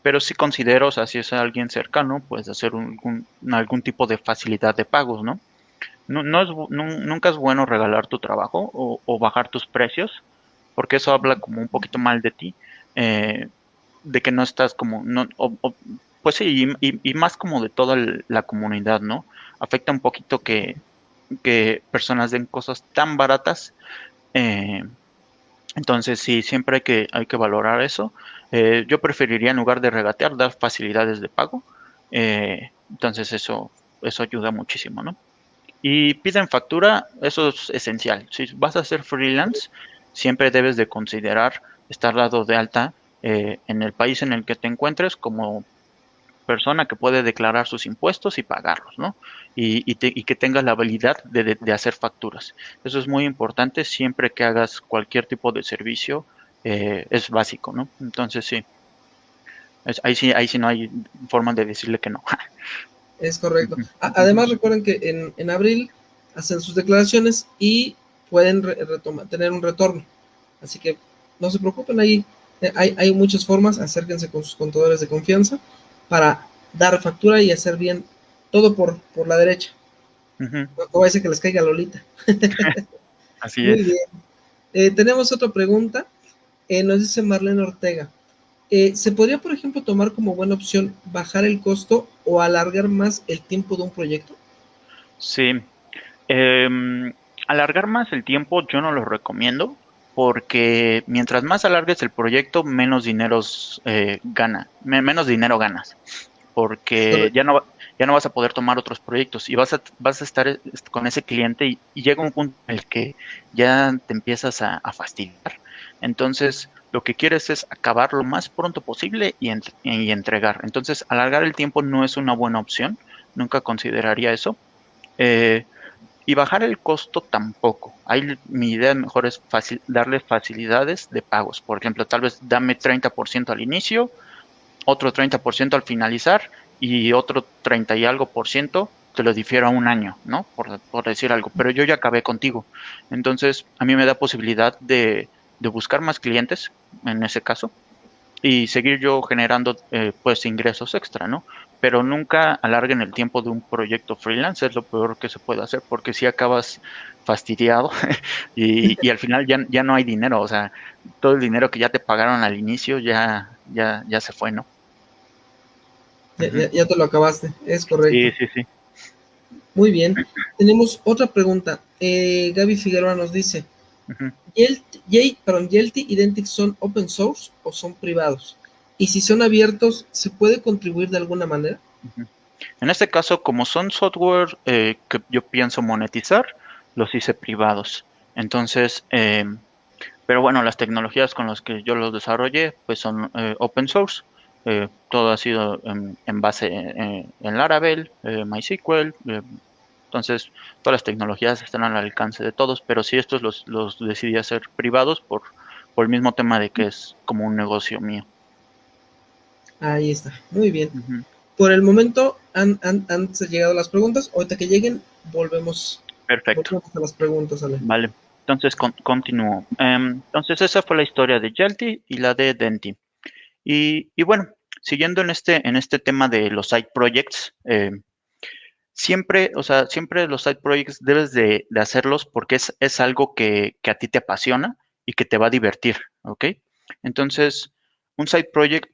pero sí considero, o sea, si es alguien cercano, pues hacer un, algún tipo de facilidad de pagos, ¿no? No, no nunca es bueno regalar tu trabajo o, bajar tus precios, porque eso habla como un poquito mal de ti, eh, de que no estás como, no, pues sí, y, y, más como de toda la comunidad, ¿no? Afecta un poquito que, que personas den cosas tan baratas. Eh, entonces, sí, siempre hay que, hay que valorar eso. Eh, yo preferiría, en lugar de regatear, dar facilidades de pago. Eh, entonces, eso, eso ayuda muchísimo, ¿no? Y piden factura, eso es esencial. Si vas a ser freelance, siempre debes de considerar estar dado de alta eh, en el país en el que te encuentres como persona que puede declarar sus impuestos y pagarlos, ¿no? Y, y, te, y que tengas la habilidad de, de, de, hacer facturas. Eso es muy importante siempre que hagas cualquier tipo de servicio, eh, es básico, ¿no? Entonces sí, es, ahí sí, ahí sí no hay forma de decirle que no. Es correcto. Además recuerden que en, en abril hacen sus declaraciones y pueden re retomar, tener un retorno. Así que no se preocupen, ahí hay, hay muchas formas, acérquense con sus contadores de confianza para dar factura y hacer bien todo por, por la derecha. Uh -huh. A ser que les caiga Lolita. Así Muy es. Bien. Eh, tenemos otra pregunta. Eh, nos dice Marlene Ortega. Eh, ¿Se podría, por ejemplo, tomar como buena opción bajar el costo o alargar más el tiempo de un proyecto? Sí. Eh, alargar más el tiempo yo no lo recomiendo porque mientras más alargues el proyecto, menos dinero eh, gana, menos dinero ganas, porque ya no ya no vas a poder tomar otros proyectos y vas a vas a estar con ese cliente y, y llega un punto en el que ya te empiezas a, a fastidiar. Entonces, lo que quieres es acabar lo más pronto posible y, entregar. Entonces, alargar el tiempo no es una buena opción, nunca consideraría eso. Eh, y bajar el costo tampoco. Ahí mi idea mejor es fácil, darle facilidades de pagos. Por ejemplo, tal vez dame 30% al inicio, otro 30% al finalizar y otro 30 y algo por ciento te lo difiero a un año, ¿no? Por, por, decir algo. Pero yo ya acabé contigo. Entonces, a mí me da posibilidad de, de buscar más clientes, en ese caso, y seguir yo generando, eh, pues, ingresos extra, ¿no? pero nunca alarguen el tiempo de un proyecto freelance, es lo peor que se puede hacer, porque si acabas fastidiado y, y, al final ya, ya no hay dinero, o sea, todo el dinero que ya te pagaron al inicio ya, ya, ya se fue, ¿no? Ya, ya, ya te lo acabaste, es correcto. Sí, sí, sí. Muy bien. Tenemos otra pregunta. Eh, Gaby Figueroa nos dice, uh -huh. Yelty, perdón, Yelty Identic son open source o son privados? Y si son abiertos, ¿se puede contribuir de alguna manera? En este caso, como son software eh, que yo pienso monetizar, los hice privados. Entonces, eh, pero bueno, las tecnologías con las que yo los desarrollé, pues son eh, open source. Eh, todo ha sido en, en base en Laravel, eh, MySQL. Entonces, todas las tecnologías están al alcance de todos, pero sí estos los, los decidí hacer privados por, por el mismo tema de que es como un negocio mío. Ahí está, muy bien. Uh -huh. Por el momento han, han, han, llegado las preguntas. Ahorita que lleguen, volvemos, Perfecto. volvemos a las preguntas. Ale. Vale, entonces con, continúo. Um, entonces esa fue la historia de Yelty y la de Denti. Y, y, bueno, siguiendo en este, en este tema de los side projects, eh, siempre, o sea, siempre los side projects debes de, de hacerlos porque es, es algo que, que, a ti te apasiona y que te va a divertir, ¿ok? Entonces, un side project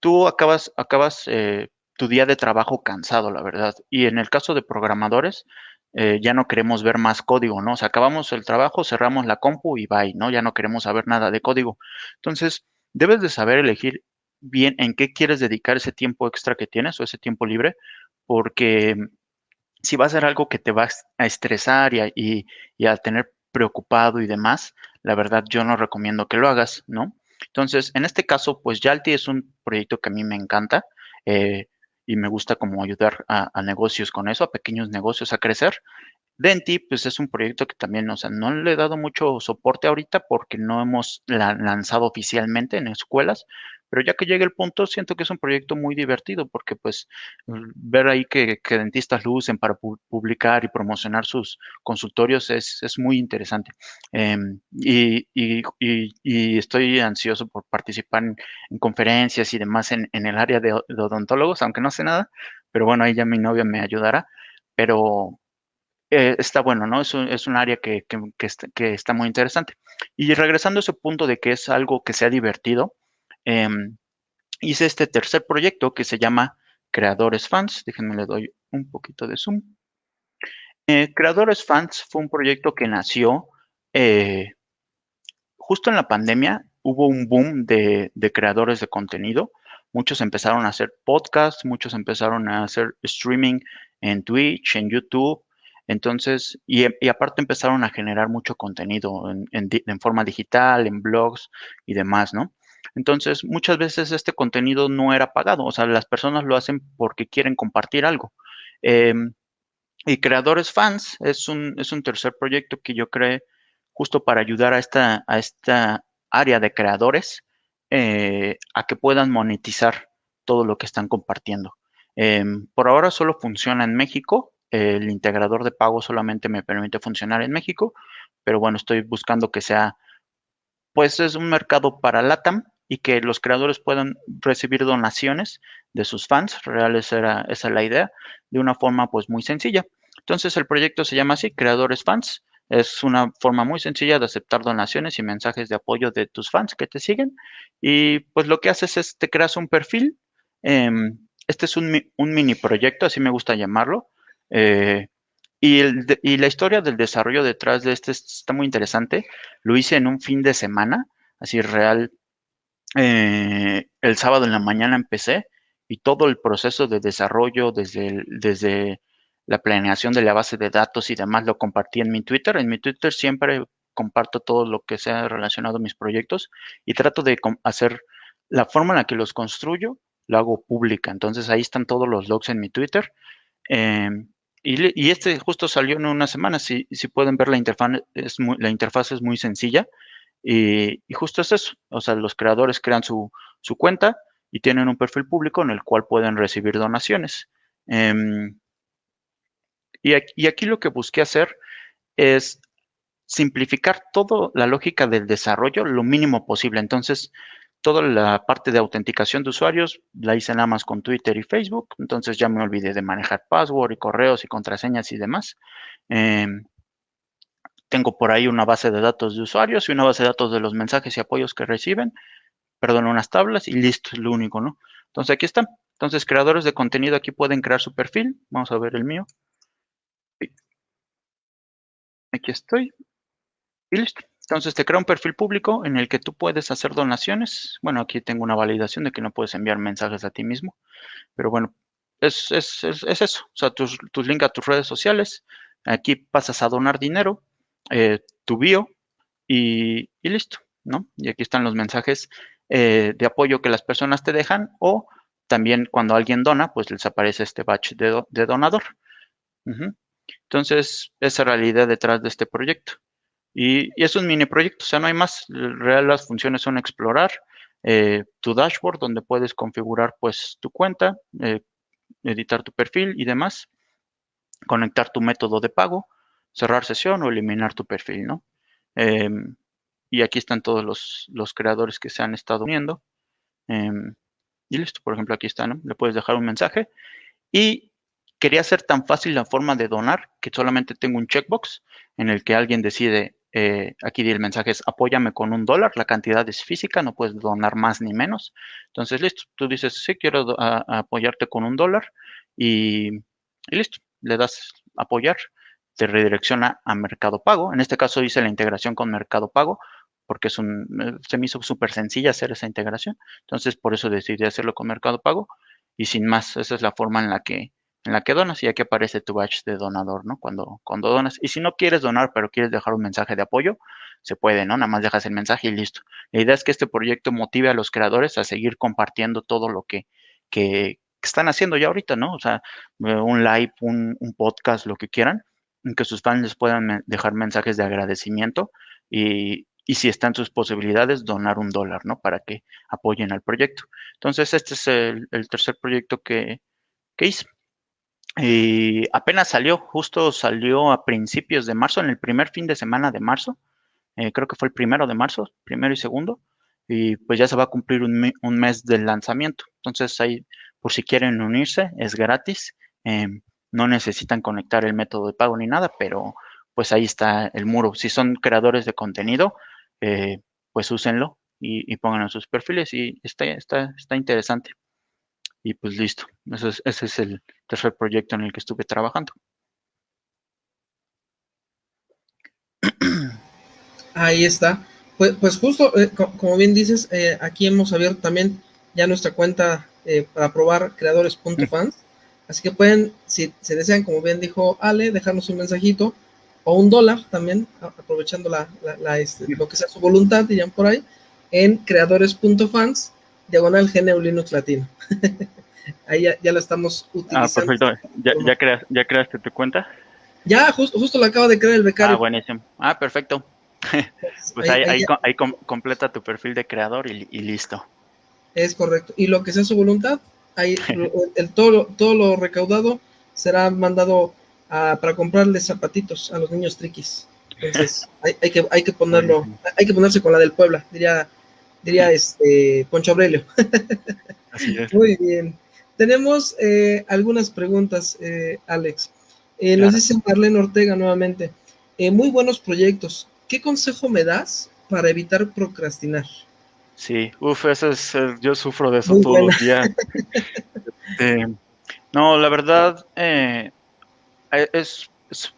tú acabas, acabas eh, tu día de trabajo cansado, la verdad. Y en el caso de programadores, eh, ya no queremos ver más código, ¿no? O sea, acabamos el trabajo, cerramos la compu y bye, ¿no? Ya no queremos saber nada de código. Entonces, debes de saber elegir bien en qué quieres dedicar ese tiempo extra que tienes o ese tiempo libre, porque si va a ser algo que te va a estresar y a, y, y a tener preocupado y demás, la verdad yo no recomiendo que lo hagas, ¿no? Entonces, en este caso, pues Yalti es un proyecto que a mí me encanta eh, y me gusta como ayudar a, a, negocios con eso, a pequeños negocios a crecer. Denti, pues es un proyecto que también, o sea, no le he dado mucho soporte ahorita porque no hemos la, lanzado oficialmente en escuelas, pero ya que llegue el punto, siento que es un proyecto muy divertido porque pues ver ahí que, dentistas lo usen para pu publicar y promocionar sus consultorios es, es muy interesante. Eh, y, estoy ansioso por participar en, en conferencias y demás en, el área de, de, odontólogos, aunque no sé nada, pero bueno, ahí ya mi novia me ayudará, pero eh, está bueno, ¿no? Es un, es un área que, que, que, está, que está muy interesante. Y regresando a ese punto de que es algo que sea divertido, eh, hice este tercer proyecto que se llama Creadores Fans. Déjenme le doy un poquito de zoom. Eh, Creadores Fans fue un proyecto que nació eh, justo en la pandemia. Hubo un boom de, creadores de contenido. Muchos empezaron a hacer podcasts, muchos empezaron a hacer streaming en Twitch, en YouTube. Entonces, y, aparte empezaron a generar mucho contenido en, en, en forma digital, en blogs y demás, ¿no? Entonces, muchas veces este contenido no era pagado, o sea, las personas lo hacen porque quieren compartir algo. Eh, y Creadores Fans es un, es un tercer proyecto que yo creé justo para ayudar a esta, a esta área de creadores eh, a que puedan monetizar todo lo que están compartiendo. Eh, por ahora solo funciona en México, el integrador de pago solamente me permite funcionar en México, pero bueno, estoy buscando que sea, pues es un mercado para LATAM, y que los creadores puedan recibir donaciones de sus fans, era esa la idea, de una forma pues muy sencilla. Entonces el proyecto se llama así, Creadores Fans. Es una forma muy sencilla de aceptar donaciones y mensajes de apoyo de tus fans que te siguen. Y pues lo que haces es te creas un perfil. Eh, este es un, un, mini proyecto, así me gusta llamarlo. Eh, y, el, y, la historia del desarrollo detrás de este está muy interesante. Lo hice en un fin de semana, así real, eh, el sábado en la mañana empecé y todo el proceso de desarrollo desde, desde la planeación de la base de datos y demás lo compartí en mi Twitter. En mi Twitter siempre comparto todo lo que sea relacionado a mis proyectos y trato de hacer la forma en la que los construyo, lo hago pública. Entonces ahí están todos los logs en mi Twitter. Em, y, este justo salió en una semana. Si, si pueden ver la interfaz, es la interfaz es muy sencilla. Y, justo es eso. O sea, los creadores crean su, su, cuenta y tienen un perfil público en el cual pueden recibir donaciones. Em, y, aquí, y aquí lo que busqué hacer es simplificar toda la lógica del desarrollo lo mínimo posible. Entonces, toda la parte de autenticación de usuarios la hice nada más con Twitter y Facebook, entonces ya me olvidé de manejar password y correos y contraseñas y demás. Em, tengo por ahí una base de datos de usuarios y una base de datos de los mensajes y apoyos que reciben, perdón, unas tablas y listo, es lo único, ¿no? Entonces aquí están. Entonces, creadores de contenido aquí pueden crear su perfil. Vamos a ver el mío. Aquí estoy. Y listo. Entonces te crea un perfil público en el que tú puedes hacer donaciones. Bueno, aquí tengo una validación de que no puedes enviar mensajes a ti mismo, pero bueno, es, es, es, eso. O sea, tus, tus links a tus redes sociales. Aquí pasas a donar dinero, eh, tu bio y, listo, ¿no? Y aquí están los mensajes eh, de apoyo que las personas te dejan o también cuando alguien dona, pues les aparece este batch de, donador. Entonces, esa es la realidad detrás de este proyecto. Y, es un mini proyecto, o sea, no hay más. Real las funciones son explorar eh, tu dashboard, donde puedes configurar pues tu cuenta, editar tu perfil y demás, conectar tu método de pago, cerrar sesión o eliminar tu perfil, ¿no? Em, y aquí están todos los, creadores que se han estado uniendo. Em, y listo, por ejemplo, aquí está, ¿no? Le puedes dejar un mensaje. Y quería hacer tan fácil la forma de donar que solamente tengo un checkbox en el que alguien decide eh, aquí el mensaje es apóyame con un dólar, la cantidad es física, no puedes donar más ni menos. Entonces, listo, tú dices, sí, quiero apoyarte con un dólar y, listo, le das apoyar, te redirecciona a Mercado Pago. En este caso hice la integración con Mercado Pago porque es un, eh, se me hizo súper sencilla hacer esa integración. Entonces, por eso decidí hacerlo con Mercado Pago y sin más, esa es la forma en la que en la que donas y aquí aparece tu batch de donador, ¿no? Cuando, cuando donas. Y si no quieres donar, pero quieres dejar un mensaje de apoyo, se puede, ¿no? Nada más dejas el mensaje y listo. La idea es que este proyecto motive a los creadores a seguir compartiendo todo lo que, que, están haciendo ya ahorita, ¿no? O sea, eh, un live, un, podcast, lo que quieran, que sus fans les puedan dejar mensajes de agradecimiento y, y si están sus posibilidades, donar un dólar, ¿no? Para que apoyen al proyecto. Entonces, este es el, tercer proyecto que, que hice. Y apenas salió, justo salió a principios de marzo, en el primer fin de semana de marzo, eh, creo que fue el primero de marzo, primero y segundo, y pues ya se va a cumplir un, un mes del lanzamiento. Entonces ahí, por si quieren unirse, es gratis, em, no necesitan conectar el método de pago ni nada, pero pues ahí está el muro. Si son creadores de contenido, eh, pues úsenlo y, y pongan en sus perfiles y está, está, está interesante. Y pues listo, ese es, ese es el tercer proyecto en el que estuve trabajando. Ahí está. Pues, pues justo, eh, como bien dices, eh, aquí hemos abierto también ya nuestra cuenta eh, para probar creadores.fans. Así que pueden, si se desean, como bien dijo Ale, dejarnos un mensajito o un dólar también, aprovechando la, la, este, lo que sea su voluntad, dirían por ahí, en creadores.fans diagonal GNU Linux Latino. Ahí ya, ya, la estamos utilizando. Ah, perfecto. ¿Ya, ya, creas, ¿Ya creaste tu cuenta? Ya, justo, justo la acaba de crear el becario. Ah, buenísimo. Ah, perfecto. pues ahí, ahí, ahí, completa tu perfil de creador y, y, listo. Es correcto. Y lo que sea su voluntad, ahí el, todo, todo lo recaudado será mandado a, para comprarle zapatitos a los niños triquis. Entonces, hay, hay, que, hay que ponerlo, hay que ponerse con la del Puebla, diría diría este Poncho Aurelio. Así es. Muy bien. Tenemos eh, algunas preguntas, eh, Alex. Eh, claro. Nos dice Marlene Ortega nuevamente. Eh, muy buenos proyectos. ¿Qué consejo me das para evitar procrastinar? Sí, uff, eso es, yo sufro de eso muy todos los días. este, no, la verdad es, es,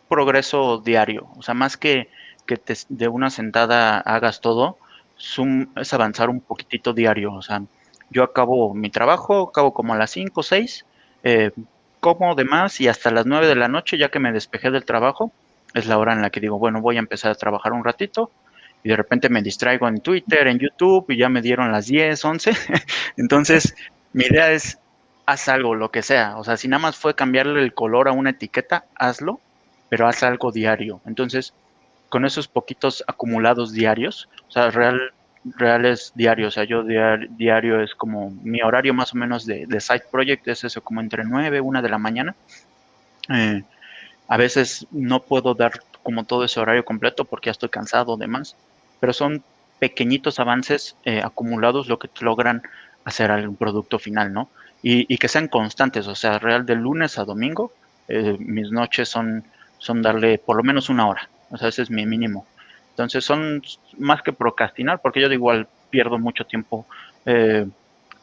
progreso diario. O sea, más que que te, de una sentada hagas todo, es avanzar un poquitito diario. O sea, yo acabo mi trabajo, acabo como a las 5 o 6, eh, como de más y hasta las 9 de la noche, ya que me despejé del trabajo, es la hora en la que digo, bueno, voy a empezar a trabajar un ratito y de repente me distraigo en Twitter, en YouTube y ya me dieron las 10, 11. Entonces, mi idea es, haz algo, lo que sea. O sea, si nada más fue cambiarle el color a una etiqueta, hazlo, pero haz algo diario. Entonces, con esos poquitos acumulados diarios, o sea, real, reales diarios, o sea, yo diario, es como mi horario más o menos de, de side project, es eso como entre 9, 1 de la mañana. Eh, a veces no puedo dar como todo ese horario completo porque ya estoy cansado, demás, pero son pequeñitos avances eh, acumulados lo que logran hacer algún producto final, ¿no? Y, que sean constantes, o sea, real de lunes a domingo, eh, mis noches son, son darle por lo menos una hora, o sea, ese es mi mínimo. Entonces son más que procrastinar, porque yo igual pierdo mucho tiempo, eh,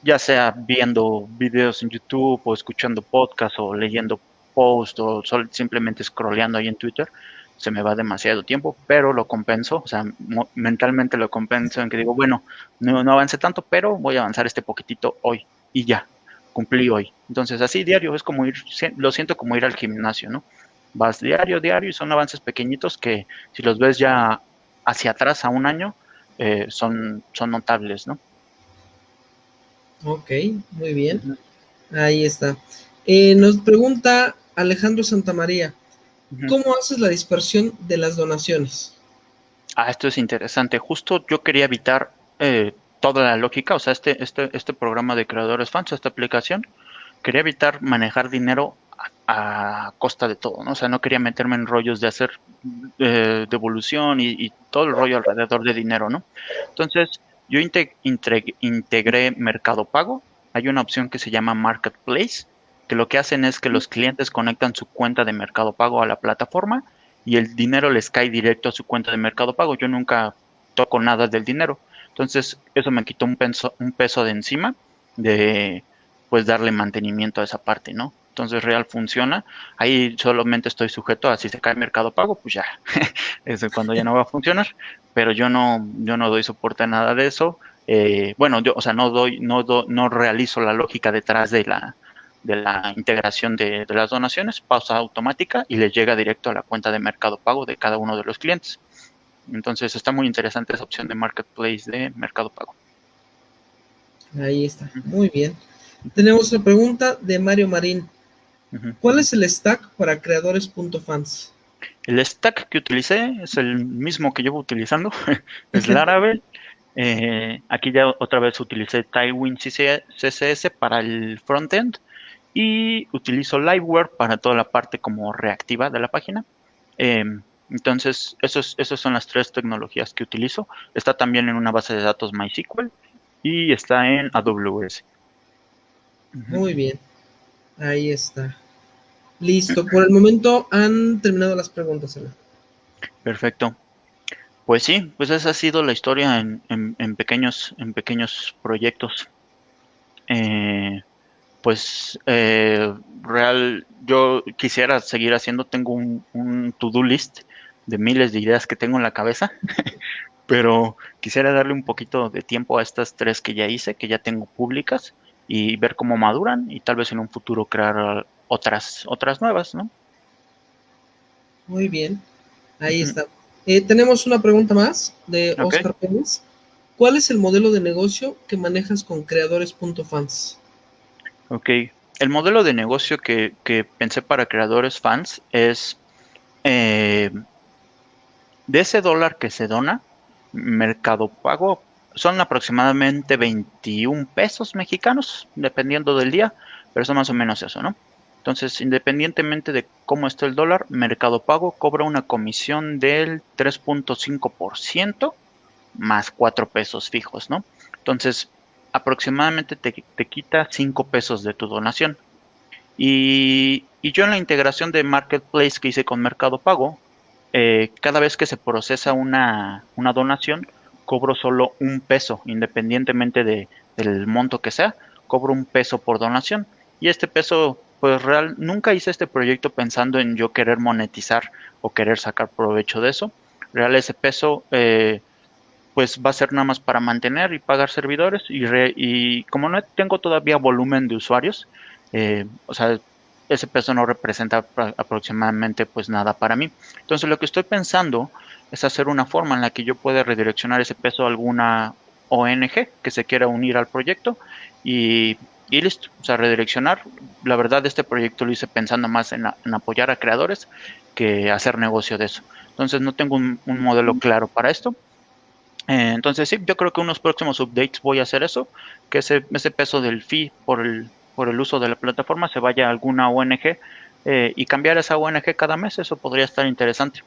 ya sea viendo videos en YouTube o escuchando podcasts o leyendo post o simplemente scrolleando ahí en Twitter, se me va demasiado tiempo, pero lo compenso, o sea, mentalmente lo compenso en que digo, bueno, no, no avance tanto, pero voy a avanzar este poquitito hoy y ya, cumplí hoy. Entonces, así diario es como ir, lo siento como ir al gimnasio, ¿no? Vas diario, diario y son avances pequeñitos que si los ves ya hacia atrás a un año, eh, son, son notables, ¿no? Ok, muy bien. Ahí está. Eh, nos pregunta Alejandro Santamaría, ¿cómo haces la dispersión de las donaciones? Ah, esto es interesante. Justo yo quería evitar eh, toda la lógica, o sea, este, este, este programa de creadores fans, esta aplicación, quería evitar manejar dinero a, costa de todo, ¿no? O sea, no quería meterme en rollos de hacer eh, devolución y, todo el rollo alrededor de dinero, ¿no? Entonces, yo integré Mercado Pago. Hay una opción que se llama Marketplace, que lo que hacen es que los clientes conectan su cuenta de Mercado Pago a la plataforma y el dinero les cae directo a su cuenta de Mercado Pago. Yo nunca toco nada del dinero. Entonces, eso me quitó un peso, un peso de encima de pues darle mantenimiento a esa parte, ¿no? Entonces Real funciona. Ahí solamente estoy sujeto a si se cae Mercado Pago, pues ya, es cuando ya no va a funcionar. Pero yo no, yo no doy soporte a nada de eso. Eh, bueno, yo, o sea, no doy, no, no realizo la lógica detrás de la, de la integración de, las donaciones, pausa automática y les llega directo a la cuenta de Mercado Pago de cada uno de los clientes. Entonces está muy interesante esa opción de Marketplace de Mercado Pago. Ahí está, muy bien. Tenemos una pregunta de Mario Marín. ¿Cuál es el stack para creadores.fans? El stack que utilicé es el mismo que llevo utilizando, es Laravel. Eh, aquí ya otra vez utilicé Tailwind CSS para el frontend y utilizo Liveware para toda la parte como reactiva de la página. Em, entonces, esos, esas son las tres tecnologías que utilizo. Está también en una base de datos MySQL y está en AWS. Muy bien. Ahí está. Listo. Por el momento han terminado las preguntas. Perfecto. Pues sí, pues esa ha sido la historia en, en, pequeños, en pequeños proyectos. Eh, pues eh, real, yo quisiera seguir haciendo, tengo un, to-do list de miles de ideas que tengo en la cabeza, pero quisiera darle un poquito de tiempo a estas tres que ya hice, que ya tengo públicas, y ver cómo maduran y tal vez en un futuro crear otras, otras nuevas, ¿no? Muy bien, ahí está. Eh, tenemos una pregunta más de Oscar Pérez. ¿Cuál es el modelo de negocio que manejas con creadores.fans? Ok, el modelo de negocio que, pensé para creadores fans es eh, de ese dólar que se dona, Mercado Pago son aproximadamente 21 pesos mexicanos, dependiendo del día, pero son más o menos eso, ¿no? Entonces, independientemente de cómo esté el dólar, Mercado Pago cobra una comisión del 3.5% más 4 pesos fijos, ¿no? Entonces, aproximadamente te, quita 5 pesos de tu donación. Y, yo en la integración de Marketplace que hice con Mercado Pago, eh, cada vez que se procesa una, donación, cobro solo un peso, independientemente de, del monto que sea, cobro un peso por donación. Y este peso, pues real, nunca hice este proyecto pensando en yo querer monetizar o querer sacar provecho de eso. Real, ese peso eh, pues va a ser nada más para mantener y pagar servidores y, y como no tengo todavía volumen de usuarios, eh, o sea, ese peso no representa aproximadamente pues nada para mí. Entonces lo que estoy pensando es hacer una forma en la que yo pueda redireccionar ese peso a alguna ONG que se quiera unir al proyecto y, listo, o sea, redireccionar. La verdad, este proyecto lo hice pensando más en, apoyar a creadores que hacer negocio de eso. Entonces no tengo un, modelo claro para esto. Eh, entonces sí, yo creo que unos próximos updates voy a hacer eso, que ese, ese peso del fee por el, por el uso de la plataforma se vaya a alguna ONG eh, y cambiar esa ONG cada mes, eso podría estar interesante.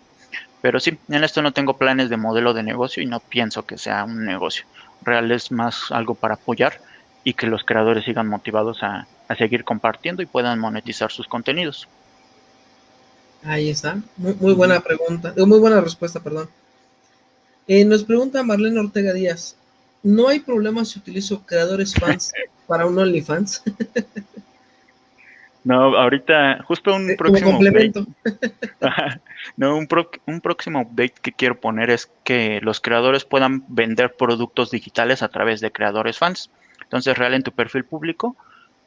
Pero sí, en esto no tengo planes de modelo de negocio y no pienso que sea un negocio. Real es más algo para apoyar y que los creadores sigan motivados a, seguir compartiendo y puedan monetizar sus contenidos. Ahí está, muy, buena pregunta, muy buena respuesta, perdón. Eh, nos pregunta Marlene Ortega Díaz, ¿no hay problema si utilizo creadores fans para un OnlyFans? No, ahorita, justo un eh, próximo complemento. no, un, un próximo update que quiero poner es que los creadores puedan vender productos digitales a través de creadores fans. Entonces, real en tu perfil público,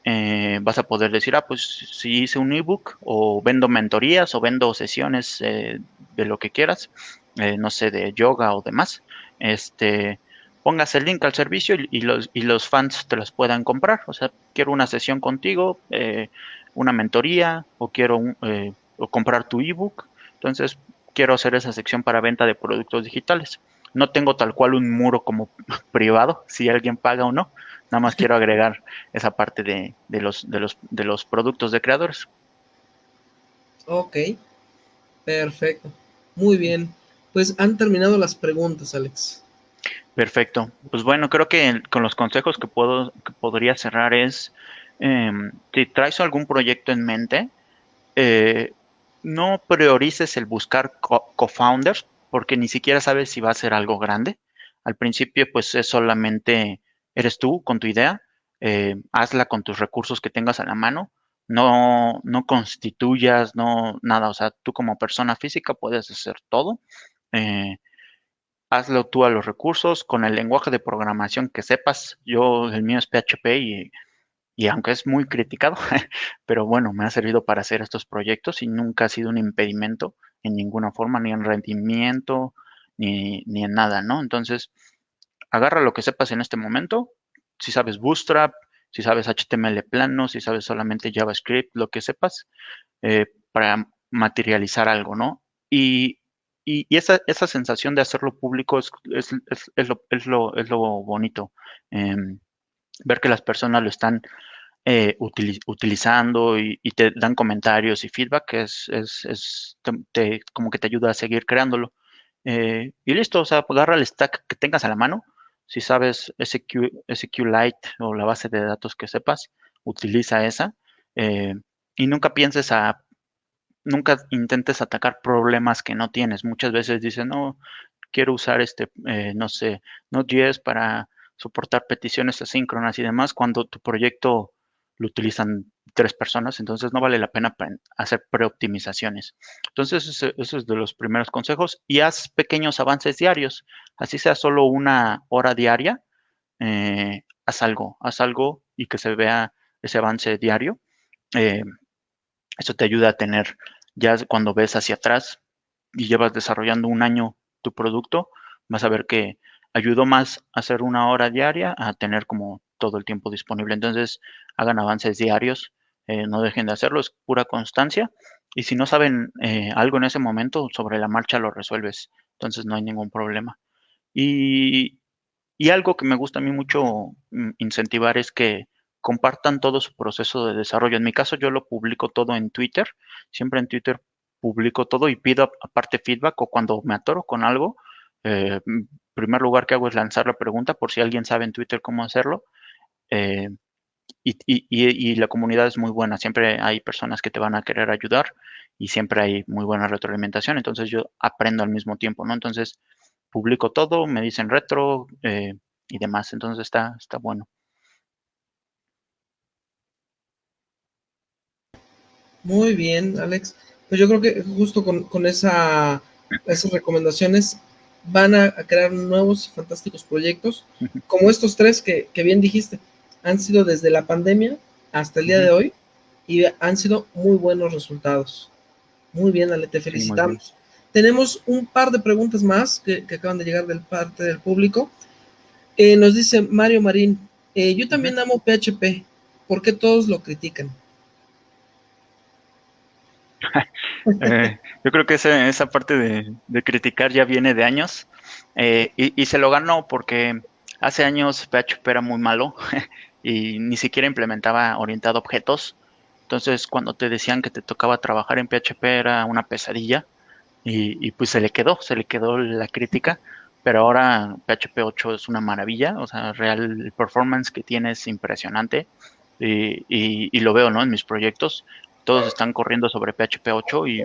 eh, vas a poder decir, ah, pues si hice un ebook o vendo mentorías o vendo sesiones eh, de lo que quieras, no sé, de yoga o demás, este, pongas el link al servicio y, los, y los fans te los puedan comprar. O sea, quiero una sesión contigo, eh, una mentoría o quiero eh, comprar tu ebook. Entonces, quiero hacer esa sección para venta de productos digitales. No tengo tal cual un muro como privado, si alguien paga o no. Nada más quiero agregar esa parte de, los, de, los, de los productos de creadores. Ok, perfecto. Muy bien. Pues han terminado las preguntas, Alex. Perfecto. Pues bueno, creo que con los consejos que puedo que podría cerrar es Em, si traes algún proyecto en mente, eh, no priorices el buscar co-founders porque ni siquiera sabes si va a ser algo grande. Al principio, pues es solamente eres tú con tu idea, eh, hazla con tus recursos que tengas a la mano, no, no constituyas, no nada, o sea, tú como persona física puedes hacer todo. Eh, hazlo tú a los recursos con el lenguaje de programación que sepas. Yo, el mío es PHP y y aunque es muy criticado, pero bueno, me ha servido para hacer estos proyectos y nunca ha sido un impedimento en ninguna forma, ni en rendimiento, ni, ni en nada, ¿no? Entonces, agarra lo que sepas en este momento, si sabes Bootstrap, si sabes HTML plano, si sabes solamente JavaScript, lo que sepas, eh, para materializar algo, ¿no? Y, y, esa, esa, sensación de hacerlo público es, es, es, lo, es lo, lo, bonito. Em, ver que las personas lo están eh, utilizando y, te dan comentarios y feedback, es, te, como que te ayuda a seguir creándolo. Eh, y listo, o sea, agarra el stack que tengas a la mano. Si sabes SQ, SQLite o la base de datos que sepas, utiliza esa. Eh, y nunca pienses a, nunca intentes atacar problemas que no tienes. Muchas veces dicen, no, quiero usar este, no sé, Node.js para soportar peticiones asíncronas y demás, cuando tu proyecto lo utilizan tres personas, entonces no vale la pena hacer preoptimizaciones. Entonces, eso es de los primeros consejos. Y haz pequeños avances diarios, así sea solo una hora diaria, eh, haz algo, haz algo y que se vea ese avance diario. Eh, eso te ayuda a tener, ya cuando ves hacia atrás y llevas desarrollando un año tu producto, vas a ver que ayudó más a hacer una hora diaria a tener como todo el tiempo disponible. Entonces, hagan avances diarios, eh, no dejen de hacerlo, es pura constancia. Y si no saben eh, algo en ese momento, sobre la marcha lo resuelves. Entonces, no hay ningún problema. Y, y algo que me gusta a mí mucho mm, incentivar es que compartan todo su proceso de desarrollo. En mi caso, yo lo publico todo en Twitter. Siempre en Twitter publico todo y pido aparte feedback o cuando me atoro con algo, eh, primer lugar que hago es lanzar la pregunta por si alguien sabe en Twitter cómo hacerlo. Eh, y, la comunidad es muy buena, siempre hay personas que te van a querer ayudar y siempre hay muy buena retroalimentación, entonces yo aprendo al mismo tiempo, ¿no? Entonces publico todo, me dicen retro eh, y demás, entonces está, está bueno. Muy bien, Alex. Pues yo creo que justo con, con esa, esas recomendaciones van a, crear nuevos y fantásticos proyectos, como estos tres que, bien dijiste, han sido desde la pandemia hasta el día de hoy, y han sido muy buenos resultados. Muy bien, Ale, te felicitamos. Tenemos un par de preguntas más que, acaban de llegar del parte del público. Eh, nos dice Mario Marín, eh, yo también amo PHP, ¿por qué todos lo critican? Eh, yo creo que esa, parte de, criticar ya viene de años y, y, se lo ganó porque hace años PHP era muy malo y ni siquiera implementaba orientado a objetos. Entonces cuando te decían que te tocaba trabajar en PHP era una pesadilla y, pues se le quedó, se le quedó la crítica, pero ahora PHP 8 es una maravilla, o sea, real el performance que tiene es impresionante y, y, lo veo, ¿no? En mis proyectos, todos están corriendo sobre PHP 8 y,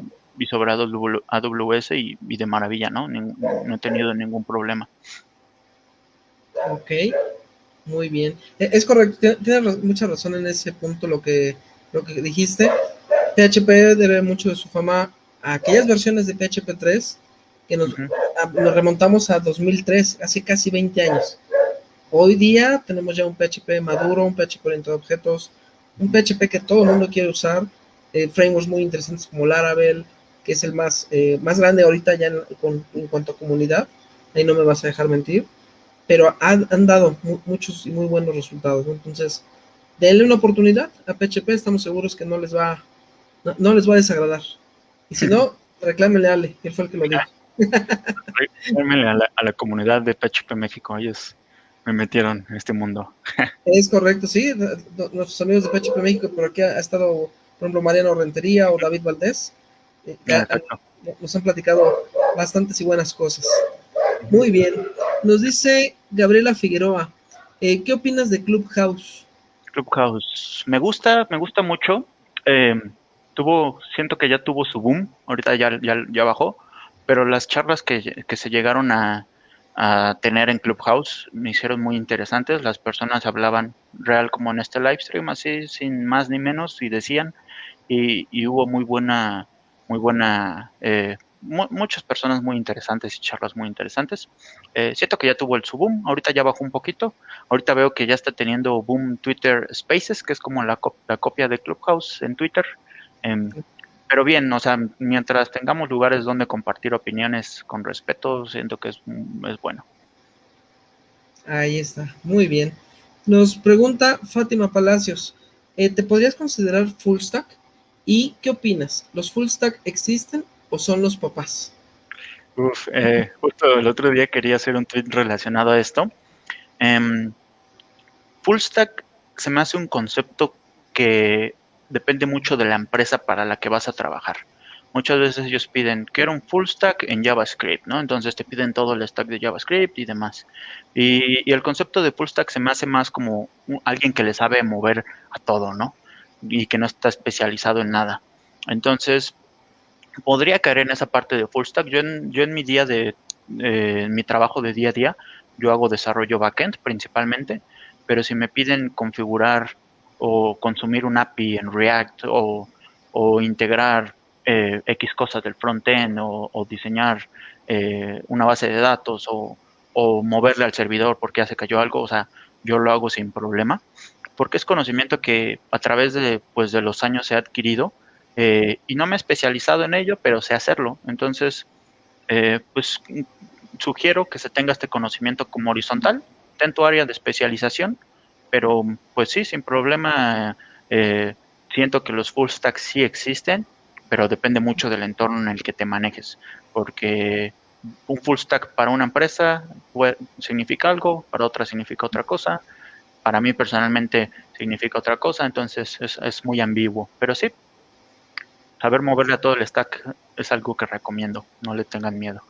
sobre AWS y, de maravilla, ¿no? no he tenido ningún problema. Ok, muy bien. E, es correcto, tienes mucha razón en ese punto lo que, lo que dijiste. PHP debe mucho de su fama aquellas versiones de PHP 3 que nos, remontamos a 2003, hace casi 20 años. Hoy día tenemos ya un PHP maduro, un PHP orientado a objetos, un PHP que todo el mundo quiere usar, eh, frameworks muy interesantes como Laravel, que es el más, eh, más grande ahorita ya en, cuanto a comunidad, ahí no me vas a dejar mentir, pero han, dado muchos y muy buenos resultados, entonces denle una oportunidad a PHP, estamos seguros que no les va, no les va a desagradar. Y si no, reclámele a Ale, él fue el que lo dijo. Reclámele a la, comunidad de PHP México, ellos me metieron en este mundo. es correcto, sí, nuestros amigos de PHP México, por aquí ha, estado, por ejemplo, Mariano Rentería o David Valdés, eh, nos han platicado bastantes y buenas cosas. Muy bien, nos dice Gabriela Figueroa, eh, ¿qué opinas de Clubhouse? Clubhouse, me gusta, me gusta mucho. Eh, tuvo, siento que ya tuvo su boom, ahorita ya, ya, bajó, pero las charlas que, se llegaron a, tener en Clubhouse. Me hicieron muy interesantes, las personas hablaban real como en este live stream, así sin más ni menos, y decían, y, hubo muy buena, muy buena, eh, muchas personas muy interesantes y charlas muy interesantes. Eh, siento que ya tuvo el su boom, ahorita ya bajó un poquito, ahorita veo que ya está teniendo boom Twitter Spaces, que es como la, la copia de Clubhouse en Twitter, Em, pero bien, o sea, mientras tengamos lugares donde compartir opiniones con respeto, siento que es, es bueno. Ahí está, muy bien. Nos pregunta Fátima Palacios, eh, ¿te podrías considerar full stack? ¿Y qué opinas? ¿Los full stack existen o son los papás? Uf, eh, justo el otro día quería hacer un tweet relacionado a esto. Em, full stack se me hace un concepto que depende mucho de la empresa para la que vas a trabajar. Muchas veces ellos piden, quiero un full stack en JavaScript, ¿no? Entonces te piden todo el stack de JavaScript y demás. Y, el concepto de full stack se me hace más como alguien que le sabe mover a todo, ¿no? Y que no está especializado en nada. Entonces, podría caer en esa parte de full stack. Yo en, en mi día de, mi trabajo de día a día, yo hago desarrollo backend principalmente, pero si me piden configurar o consumir un API en React o, integrar eh, X cosas del frontend o, o diseñar eh, una base de datos o, moverle al servidor porque ya se cayó algo, o sea, yo lo hago sin problema, porque es conocimiento que a través de, pues, de los años ha adquirido eh, y no me he especializado en ello, pero sé hacerlo. Entonces, pues sugiero que se tenga este conocimiento como horizontal, tu área de especialización pero pues sí, sin problema, eh, siento que los full stacks sí existen, pero depende mucho del entorno en el que te manejes, porque un full stack para una empresa significa algo, para otra significa otra cosa, para mí personalmente significa otra cosa, entonces es, muy ambiguo, pero sí, saber moverle a todo el stack es algo que recomiendo, no le tengan miedo.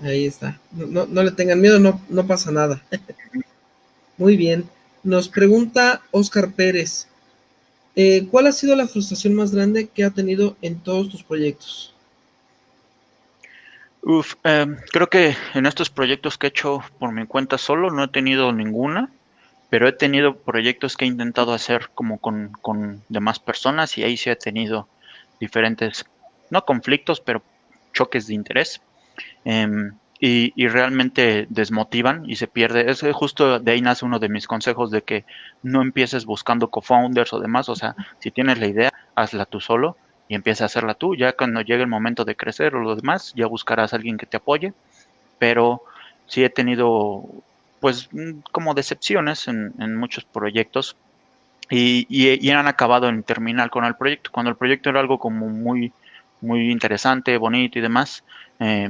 Ahí está, no, no le tengan miedo, no, no pasa nada. Muy bien. Nos pregunta Oscar Pérez, eh, ¿cuál ha sido la frustración más grande que ha tenido en todos tus proyectos? Uf, em, creo que en estos proyectos que he hecho por mi cuenta solo no he tenido ninguna, pero he tenido proyectos que he intentado hacer como con, demás personas y ahí sí he tenido diferentes, no conflictos, pero choques de interés. Em, y, y, realmente desmotivan y se pierde. Es justo de ahí nace uno de mis consejos de que no empieces buscando co-founders o demás. O sea, si tienes la idea, hazla tú solo y empieza a hacerla tú. Ya cuando llegue el momento de crecer o lo demás, ya buscarás a alguien que te apoye. Pero sí he tenido, pues, como decepciones en, muchos proyectos y, y, han acabado en terminar con el proyecto. Cuando el proyecto era algo como muy, muy interesante, bonito y demás, eh,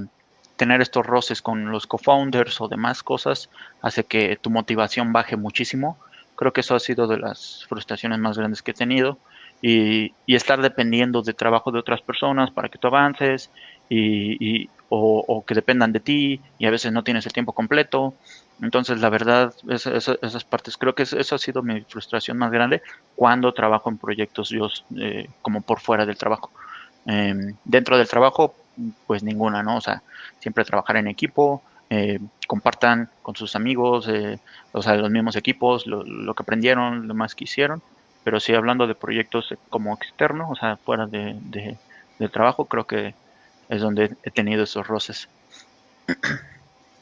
tener estos roces con los co-founders o demás cosas hace que tu motivación baje muchísimo. Creo que eso ha sido de las frustraciones más grandes que he tenido y, estar dependiendo de trabajo de otras personas para que tú avances y, o, que dependan de ti y a veces no tienes el tiempo completo. Entonces, la verdad, esas partes, creo que eso ha sido mi frustración más grande cuando trabajo en proyectos yo eh, como por fuera del trabajo. Em, dentro del trabajo, pues ninguna, ¿no? O sea, siempre trabajar en equipo, eh, compartan con sus amigos, eh, o sea, los mismos equipos, lo, lo, que aprendieron, lo más que hicieron pero sí hablando de proyectos como externos, o sea, fuera de, del trabajo, creo que es donde he tenido esos roces.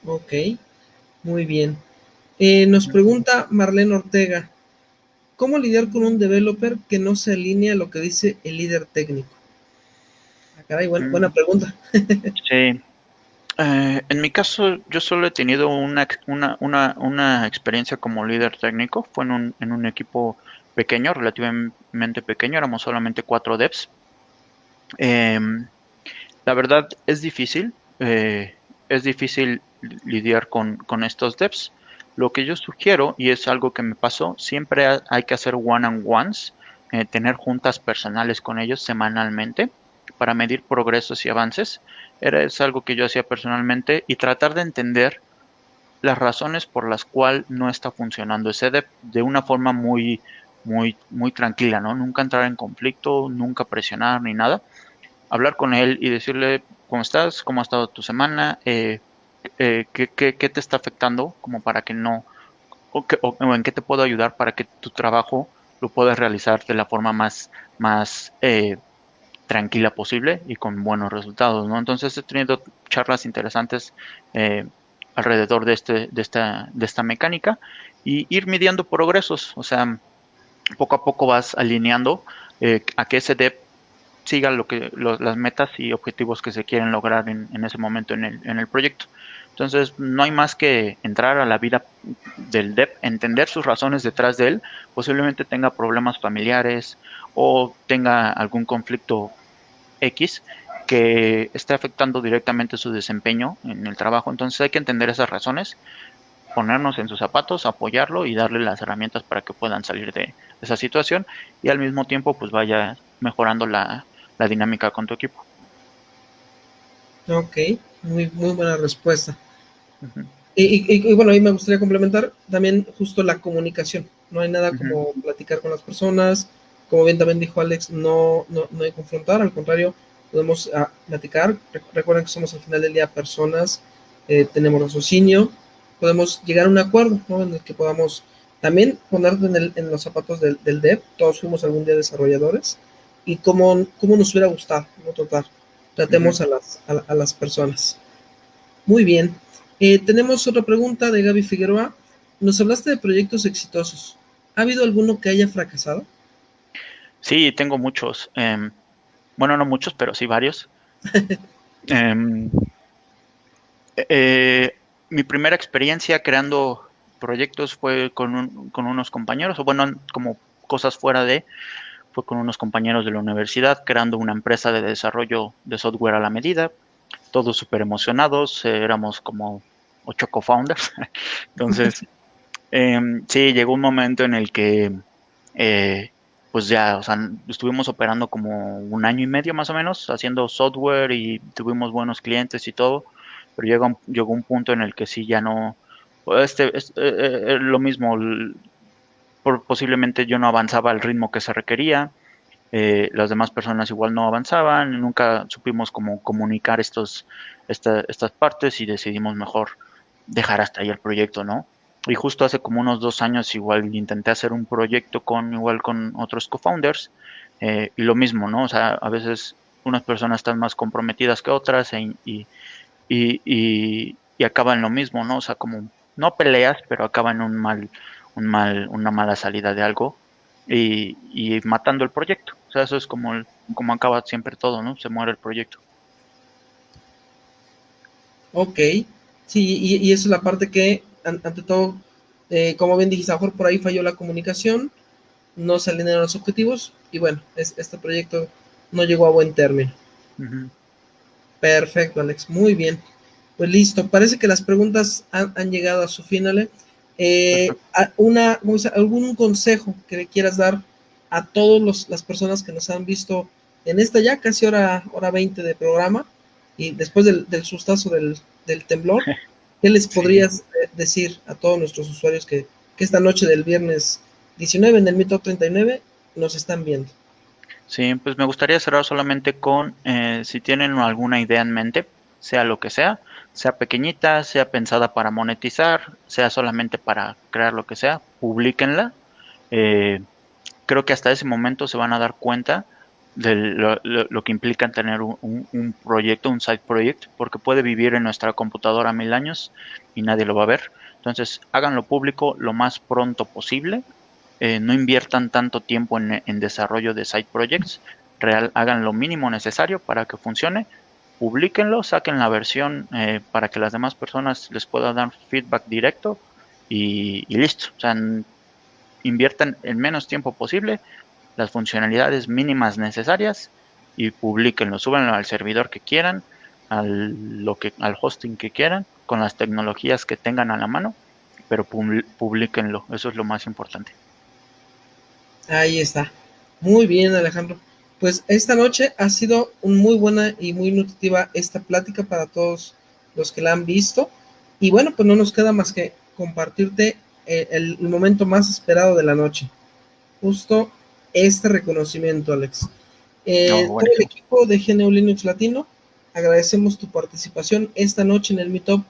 Ok, muy bien. Eh, nos pregunta Marlene Ortega, ¿cómo lidiar con un developer que no se alinea a lo que dice el líder técnico? Caray, buena, mm. pregunta. sí. Eh, en mi caso, yo solo he tenido una, una, una, una experiencia como líder técnico. Fue en un, en un equipo pequeño, relativamente pequeño, éramos solamente cuatro devs. Em, la verdad es difícil, eh, es difícil lidiar con, estos devs. Lo que yo sugiero, y es algo que me pasó, siempre hay que hacer one-on-ones, eh, tener juntas personales con ellos semanalmente para medir progresos y avances. Era, algo que yo hacía personalmente y tratar de entender las razones por las cuales no está funcionando ese dev de una forma muy, muy, muy tranquila, ¿no? Nunca entrar en conflicto, nunca presionar ni nada. Hablar con él y decirle cómo estás, cómo ha estado tu semana, eh, eh, qué, te está afectando, como para que no, o, en qué te puedo ayudar para que tu trabajo lo puedas realizar de la forma más, más eh, tranquila posible y con buenos resultados, ¿no? Entonces he tenido charlas interesantes alrededor de, este, de, esta, de esta mecánica y ir midiendo progresos, o sea, poco a poco vas alineando eh, a que ese dev siga lo que las metas y objetivos que se quieren lograr en, ese momento en el, en el, proyecto. Entonces, no hay más que entrar a la vida del dev, entender sus razones detrás de él, posiblemente tenga problemas familiares o tenga algún conflicto X que esté afectando directamente su desempeño en el trabajo. Entonces hay que entender esas razones, ponernos en sus zapatos, apoyarlo y darle las herramientas para que puedan salir de esa situación y al mismo tiempo pues vaya mejorando la, dinámica con tu equipo. Ok, muy, muy buena respuesta. y, bueno, ahí me gustaría complementar también justo la comunicación. No hay nada como platicar con las personas. Como bien también dijo Alex, no, no, no hay confrontar, al contrario, podemos ah, platicar. Recuerden que somos al final del día personas, eh, tenemos raciocinio, podemos llegar a un acuerdo en el que podamos también ponerte en, los zapatos del, dev. Todos fuimos algún día desarrolladores y cómo, cómo nos hubiera gustado, ¿no? Total. Tratemos a, las, a, las personas. Muy bien. Eh, tenemos otra pregunta de Gaby Figueroa. Nos hablaste de proyectos exitosos. ¿Ha habido alguno que haya fracasado? Sí, tengo muchos. Em, bueno, no muchos, pero sí varios. Em, eh, mi primera experiencia creando proyectos fue con, con unos compañeros, o bueno, como cosas fuera de, fue con unos compañeros de la universidad creando una empresa de desarrollo de software a la medida, todos súper emocionados, éramos como ocho co-founders, entonces em, sí, llegó un momento en el que eh, pues ya, o sea, estuvimos operando como un año y medio más o menos, haciendo software y tuvimos buenos clientes y todo, pero llegó, llegó un punto en el que sí ya no, este, es, eh, lo mismo, por, posiblemente yo no avanzaba al ritmo que se requería, eh, las demás personas igual no avanzaban, nunca supimos cómo comunicar estos, estas partes y decidimos mejor dejar hasta ahí el proyecto, ¿no? Y justo hace como unos dos años igual intenté hacer un proyecto con igual con otros co-founders y lo mismo, ¿no? O sea, a veces unas personas están más comprometidas que otras y, y, y acaba en lo mismo, ¿no? O sea, como no peleas, pero acaba en un mal, un mal, una mala salida de algo y, y matando el proyecto. O sea, eso es como, como acaba siempre todo, ¿no? Se muere el proyecto. Ok, sí, y, y esa es la parte que, ante todo, eh, como bien dijiste, a lo mejor por ahí falló la comunicación, no se alinearon los objetivos y bueno, este proyecto no llegó a buen término. Perfecto, Alex, muy bien. Pues listo, parece que las preguntas han, llegado a su final. Eh, una, ¿Algún consejo que le quieras dar a todas las personas que nos han visto en esta ya casi hora, hora 20 de programa y después del, sustazo del, temblor? ¿Qué les podrías eh, decir a todos nuestros usuarios que, que esta noche del viernes 19 en el Mito 39 nos están viendo? Sí, pues me gustaría cerrar solamente con eh, si tienen alguna idea en mente, sea lo que sea, sea pequeñita, sea pensada para monetizar, sea solamente para crear lo que sea, publiquenla. Eh, creo que hasta ese momento se van a dar cuenta de lo, que implica tener un, proyecto, un side project, porque puede vivir en nuestra computadora mil años y nadie lo va a ver. Entonces, háganlo público lo más pronto posible. Eh, no inviertan tanto tiempo en, desarrollo de side projects. Real, hagan lo mínimo necesario para que funcione publiquenlo, saquen la versión eh, para que las demás personas les puedan dar feedback directo y, listo. O sea, inviertan el menos tiempo posible las funcionalidades mínimas necesarias y publiquenlo, súbanlo al servidor que quieran, al, lo que, al hosting que quieran, con las tecnologías que tengan a la mano, pero publiquenlo, eso es lo más importante. Ahí está. Muy bien, Alejandro pues esta noche ha sido un muy buena y muy nutritiva esta plática para todos los que la han visto. Y bueno, pues no nos queda más que compartirte eh, el, momento más esperado de la noche. Justo este reconocimiento, Alex. Eh, todo el equipo de GNU Linux Latino, agradecemos tu participación esta noche en el Meetup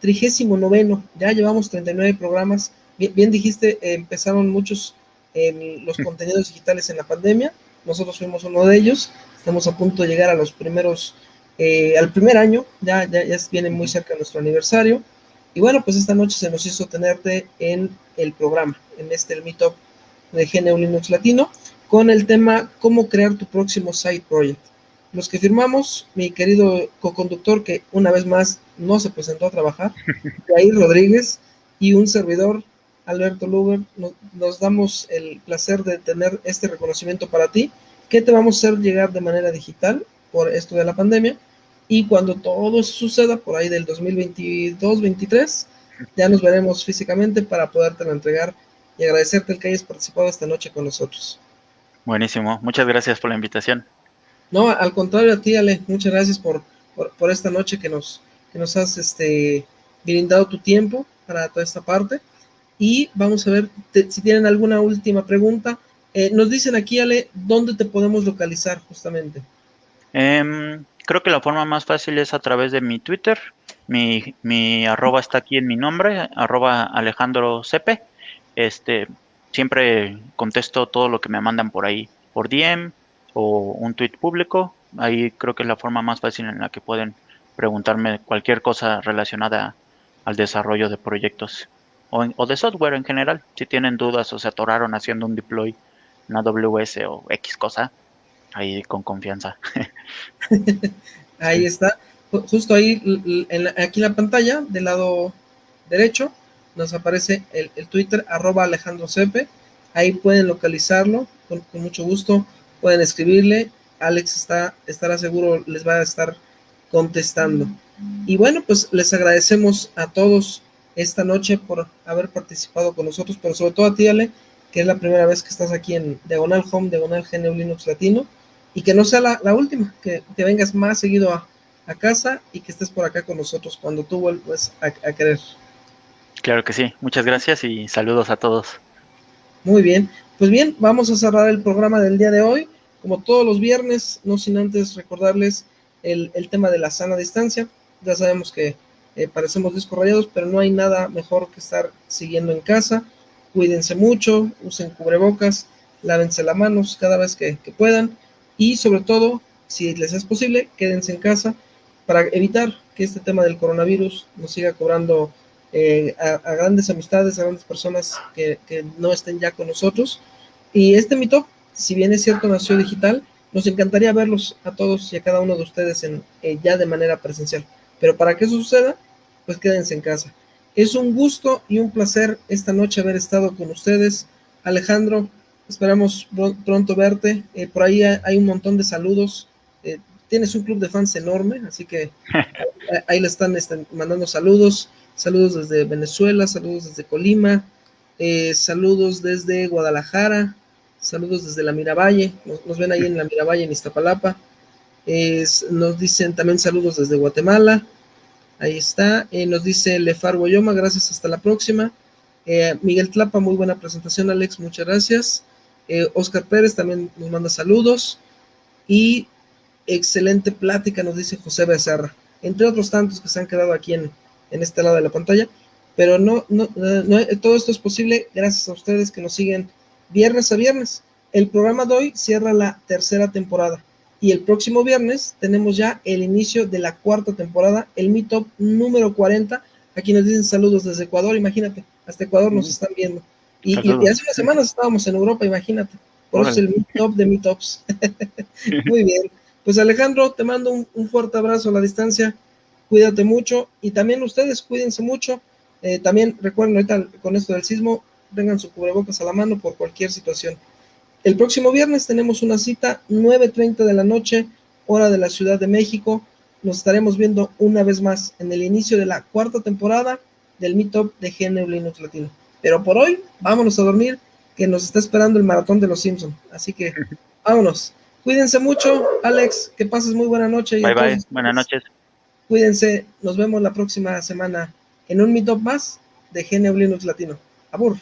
39. Ya llevamos 39 programas. Bien, dijiste, empezaron muchos en los contenidos digitales en la pandemia nosotros fuimos uno de ellos, estamos a punto de llegar a los primeros, eh, al primer año, ya, ya, ya viene muy cerca nuestro aniversario, y bueno, pues esta noche se nos hizo tenerte en el programa, en este el Meetup de GNU Linux Latino, con el tema cómo crear tu próximo site project. Los que firmamos, mi querido co-conductor, que una vez más no se presentó a trabajar, Jair Rodríguez, y un servidor, Alberto Luber, nos, damos el placer de tener este reconocimiento para ti, que te vamos a hacer llegar de manera digital por esto de la pandemia. Y cuando todo suceda, por ahí del 2022-23, ya nos veremos físicamente para poderte entregar y agradecerte el que hayas participado esta noche con nosotros. Buenísimo, muchas gracias por la invitación. No, al contrario a ti, Ale, muchas gracias por, por, esta noche que nos, que nos has este, brindado tu tiempo para toda esta parte. Y vamos a ver si tienen alguna última pregunta. Eh, nos dicen aquí, Ale, ¿dónde te podemos localizar justamente? Em, creo que la forma más fácil es a través de mi Twitter. Mi, mi arroba está aquí en mi nombre, arroba Alejandro Cepe. Este, siempre contesto todo lo que me mandan por ahí, por DM o un tweet público. Ahí creo que es la forma más fácil en la que pueden preguntarme cualquier cosa relacionada al desarrollo de proyectos o, de software en general. Si tienen dudas o se atoraron haciendo un deploy en AWS o X cosa, ahí con confianza. ahí está. Justo ahí, aquí en la pantalla, del lado derecho, nos aparece el, Twitter, arroba Alejandro Cepe. Ahí pueden localizarlo con, mucho gusto. Pueden escribirle. Alex está, estará seguro, les va a estar contestando. Y bueno, pues les agradecemos a todos esta noche por haber participado con nosotros, pero sobre todo a ti, Ale, que es la primera vez que estás aquí en Diagonal Home, Diagonal GNU Linux Latino, y que no sea la, última, que, te vengas más seguido a, casa y que estés por acá con nosotros cuando tú vuelvas a, querer. Claro que sí, muchas gracias y saludos a todos. Muy bien, pues bien, vamos a cerrar el programa del día de hoy. Como todos los viernes, no sin antes recordarles el, tema de la sana distancia. Ya sabemos que eh, parecemos disco pero no hay nada mejor que estar siguiendo en casa. Cuídense mucho, usen cubrebocas, lávense las manos cada vez que, puedan y sobre todo, si les es posible, quédense en casa para evitar que este tema del coronavirus nos siga cobrando eh, a, grandes amistades, a grandes personas que, no estén ya con nosotros. Y este Meetup, si bien es cierto, nació digital, nos encantaría verlos a todos y a cada uno de ustedes en, eh, ya de manera presencial. Pero para que eso suceda, pues quédense en casa. Es un gusto y un placer esta noche haber estado con ustedes. Alejandro, esperamos pronto verte. Eh, por ahí hay un montón de saludos. tienes un club de fans enorme, así que ahí le están este, mandando saludos. Saludos desde Venezuela, saludos desde Colima, eh, saludos desde Guadalajara, saludos desde la Miravalle, nos, ven ahí en la Miravalle en Iztapalapa. nos dicen también saludos desde Guatemala. Ahí está. Eh, nos dice Lefar Guayoma, gracias, hasta la próxima. Eh, Miguel Tlapa, muy buena presentación, Alex, muchas gracias. Oscar Pérez también nos manda saludos. Y excelente plática, nos dice José Becerra, entre otros tantos que se han quedado aquí en, en este lado de la pantalla. Pero no, no, todo esto es posible gracias a ustedes que nos siguen viernes a viernes. El programa de hoy cierra la tercera temporada y el próximo viernes tenemos ya el inicio de la cuarta temporada, el Meetup número 40. Aquí nos dicen saludos desde Ecuador, imagínate, hasta Ecuador nos están viendo. Y, hace unas semanas estábamos en Europa, imagínate. Por eso es el Meetup de Meetups. Muy bien. Pues Alejandro, te mando un fuerte abrazo a la distancia cuídate mucho y también ustedes cuídense mucho. Eh, también recuerden ahorita con esto del sismo, tengan su cubrebocas a la mano por cualquier situación. El próximo viernes tenemos una cita, 9.30 de la noche, hora de la Ciudad de México. Nos estaremos viendo una vez más en el inicio de la cuarta temporada del Meetup de GNU Linux Latino. Pero por hoy, vámonos a dormir, que nos está esperando el maratón de los Simpsons. Así que vámonos. Cuídense mucho, Alex, que pases muy buena noche. bye bye, buenas noches. Cuídense, nos vemos la próxima semana en un Meetup más de GNU Linux Latino. Abur.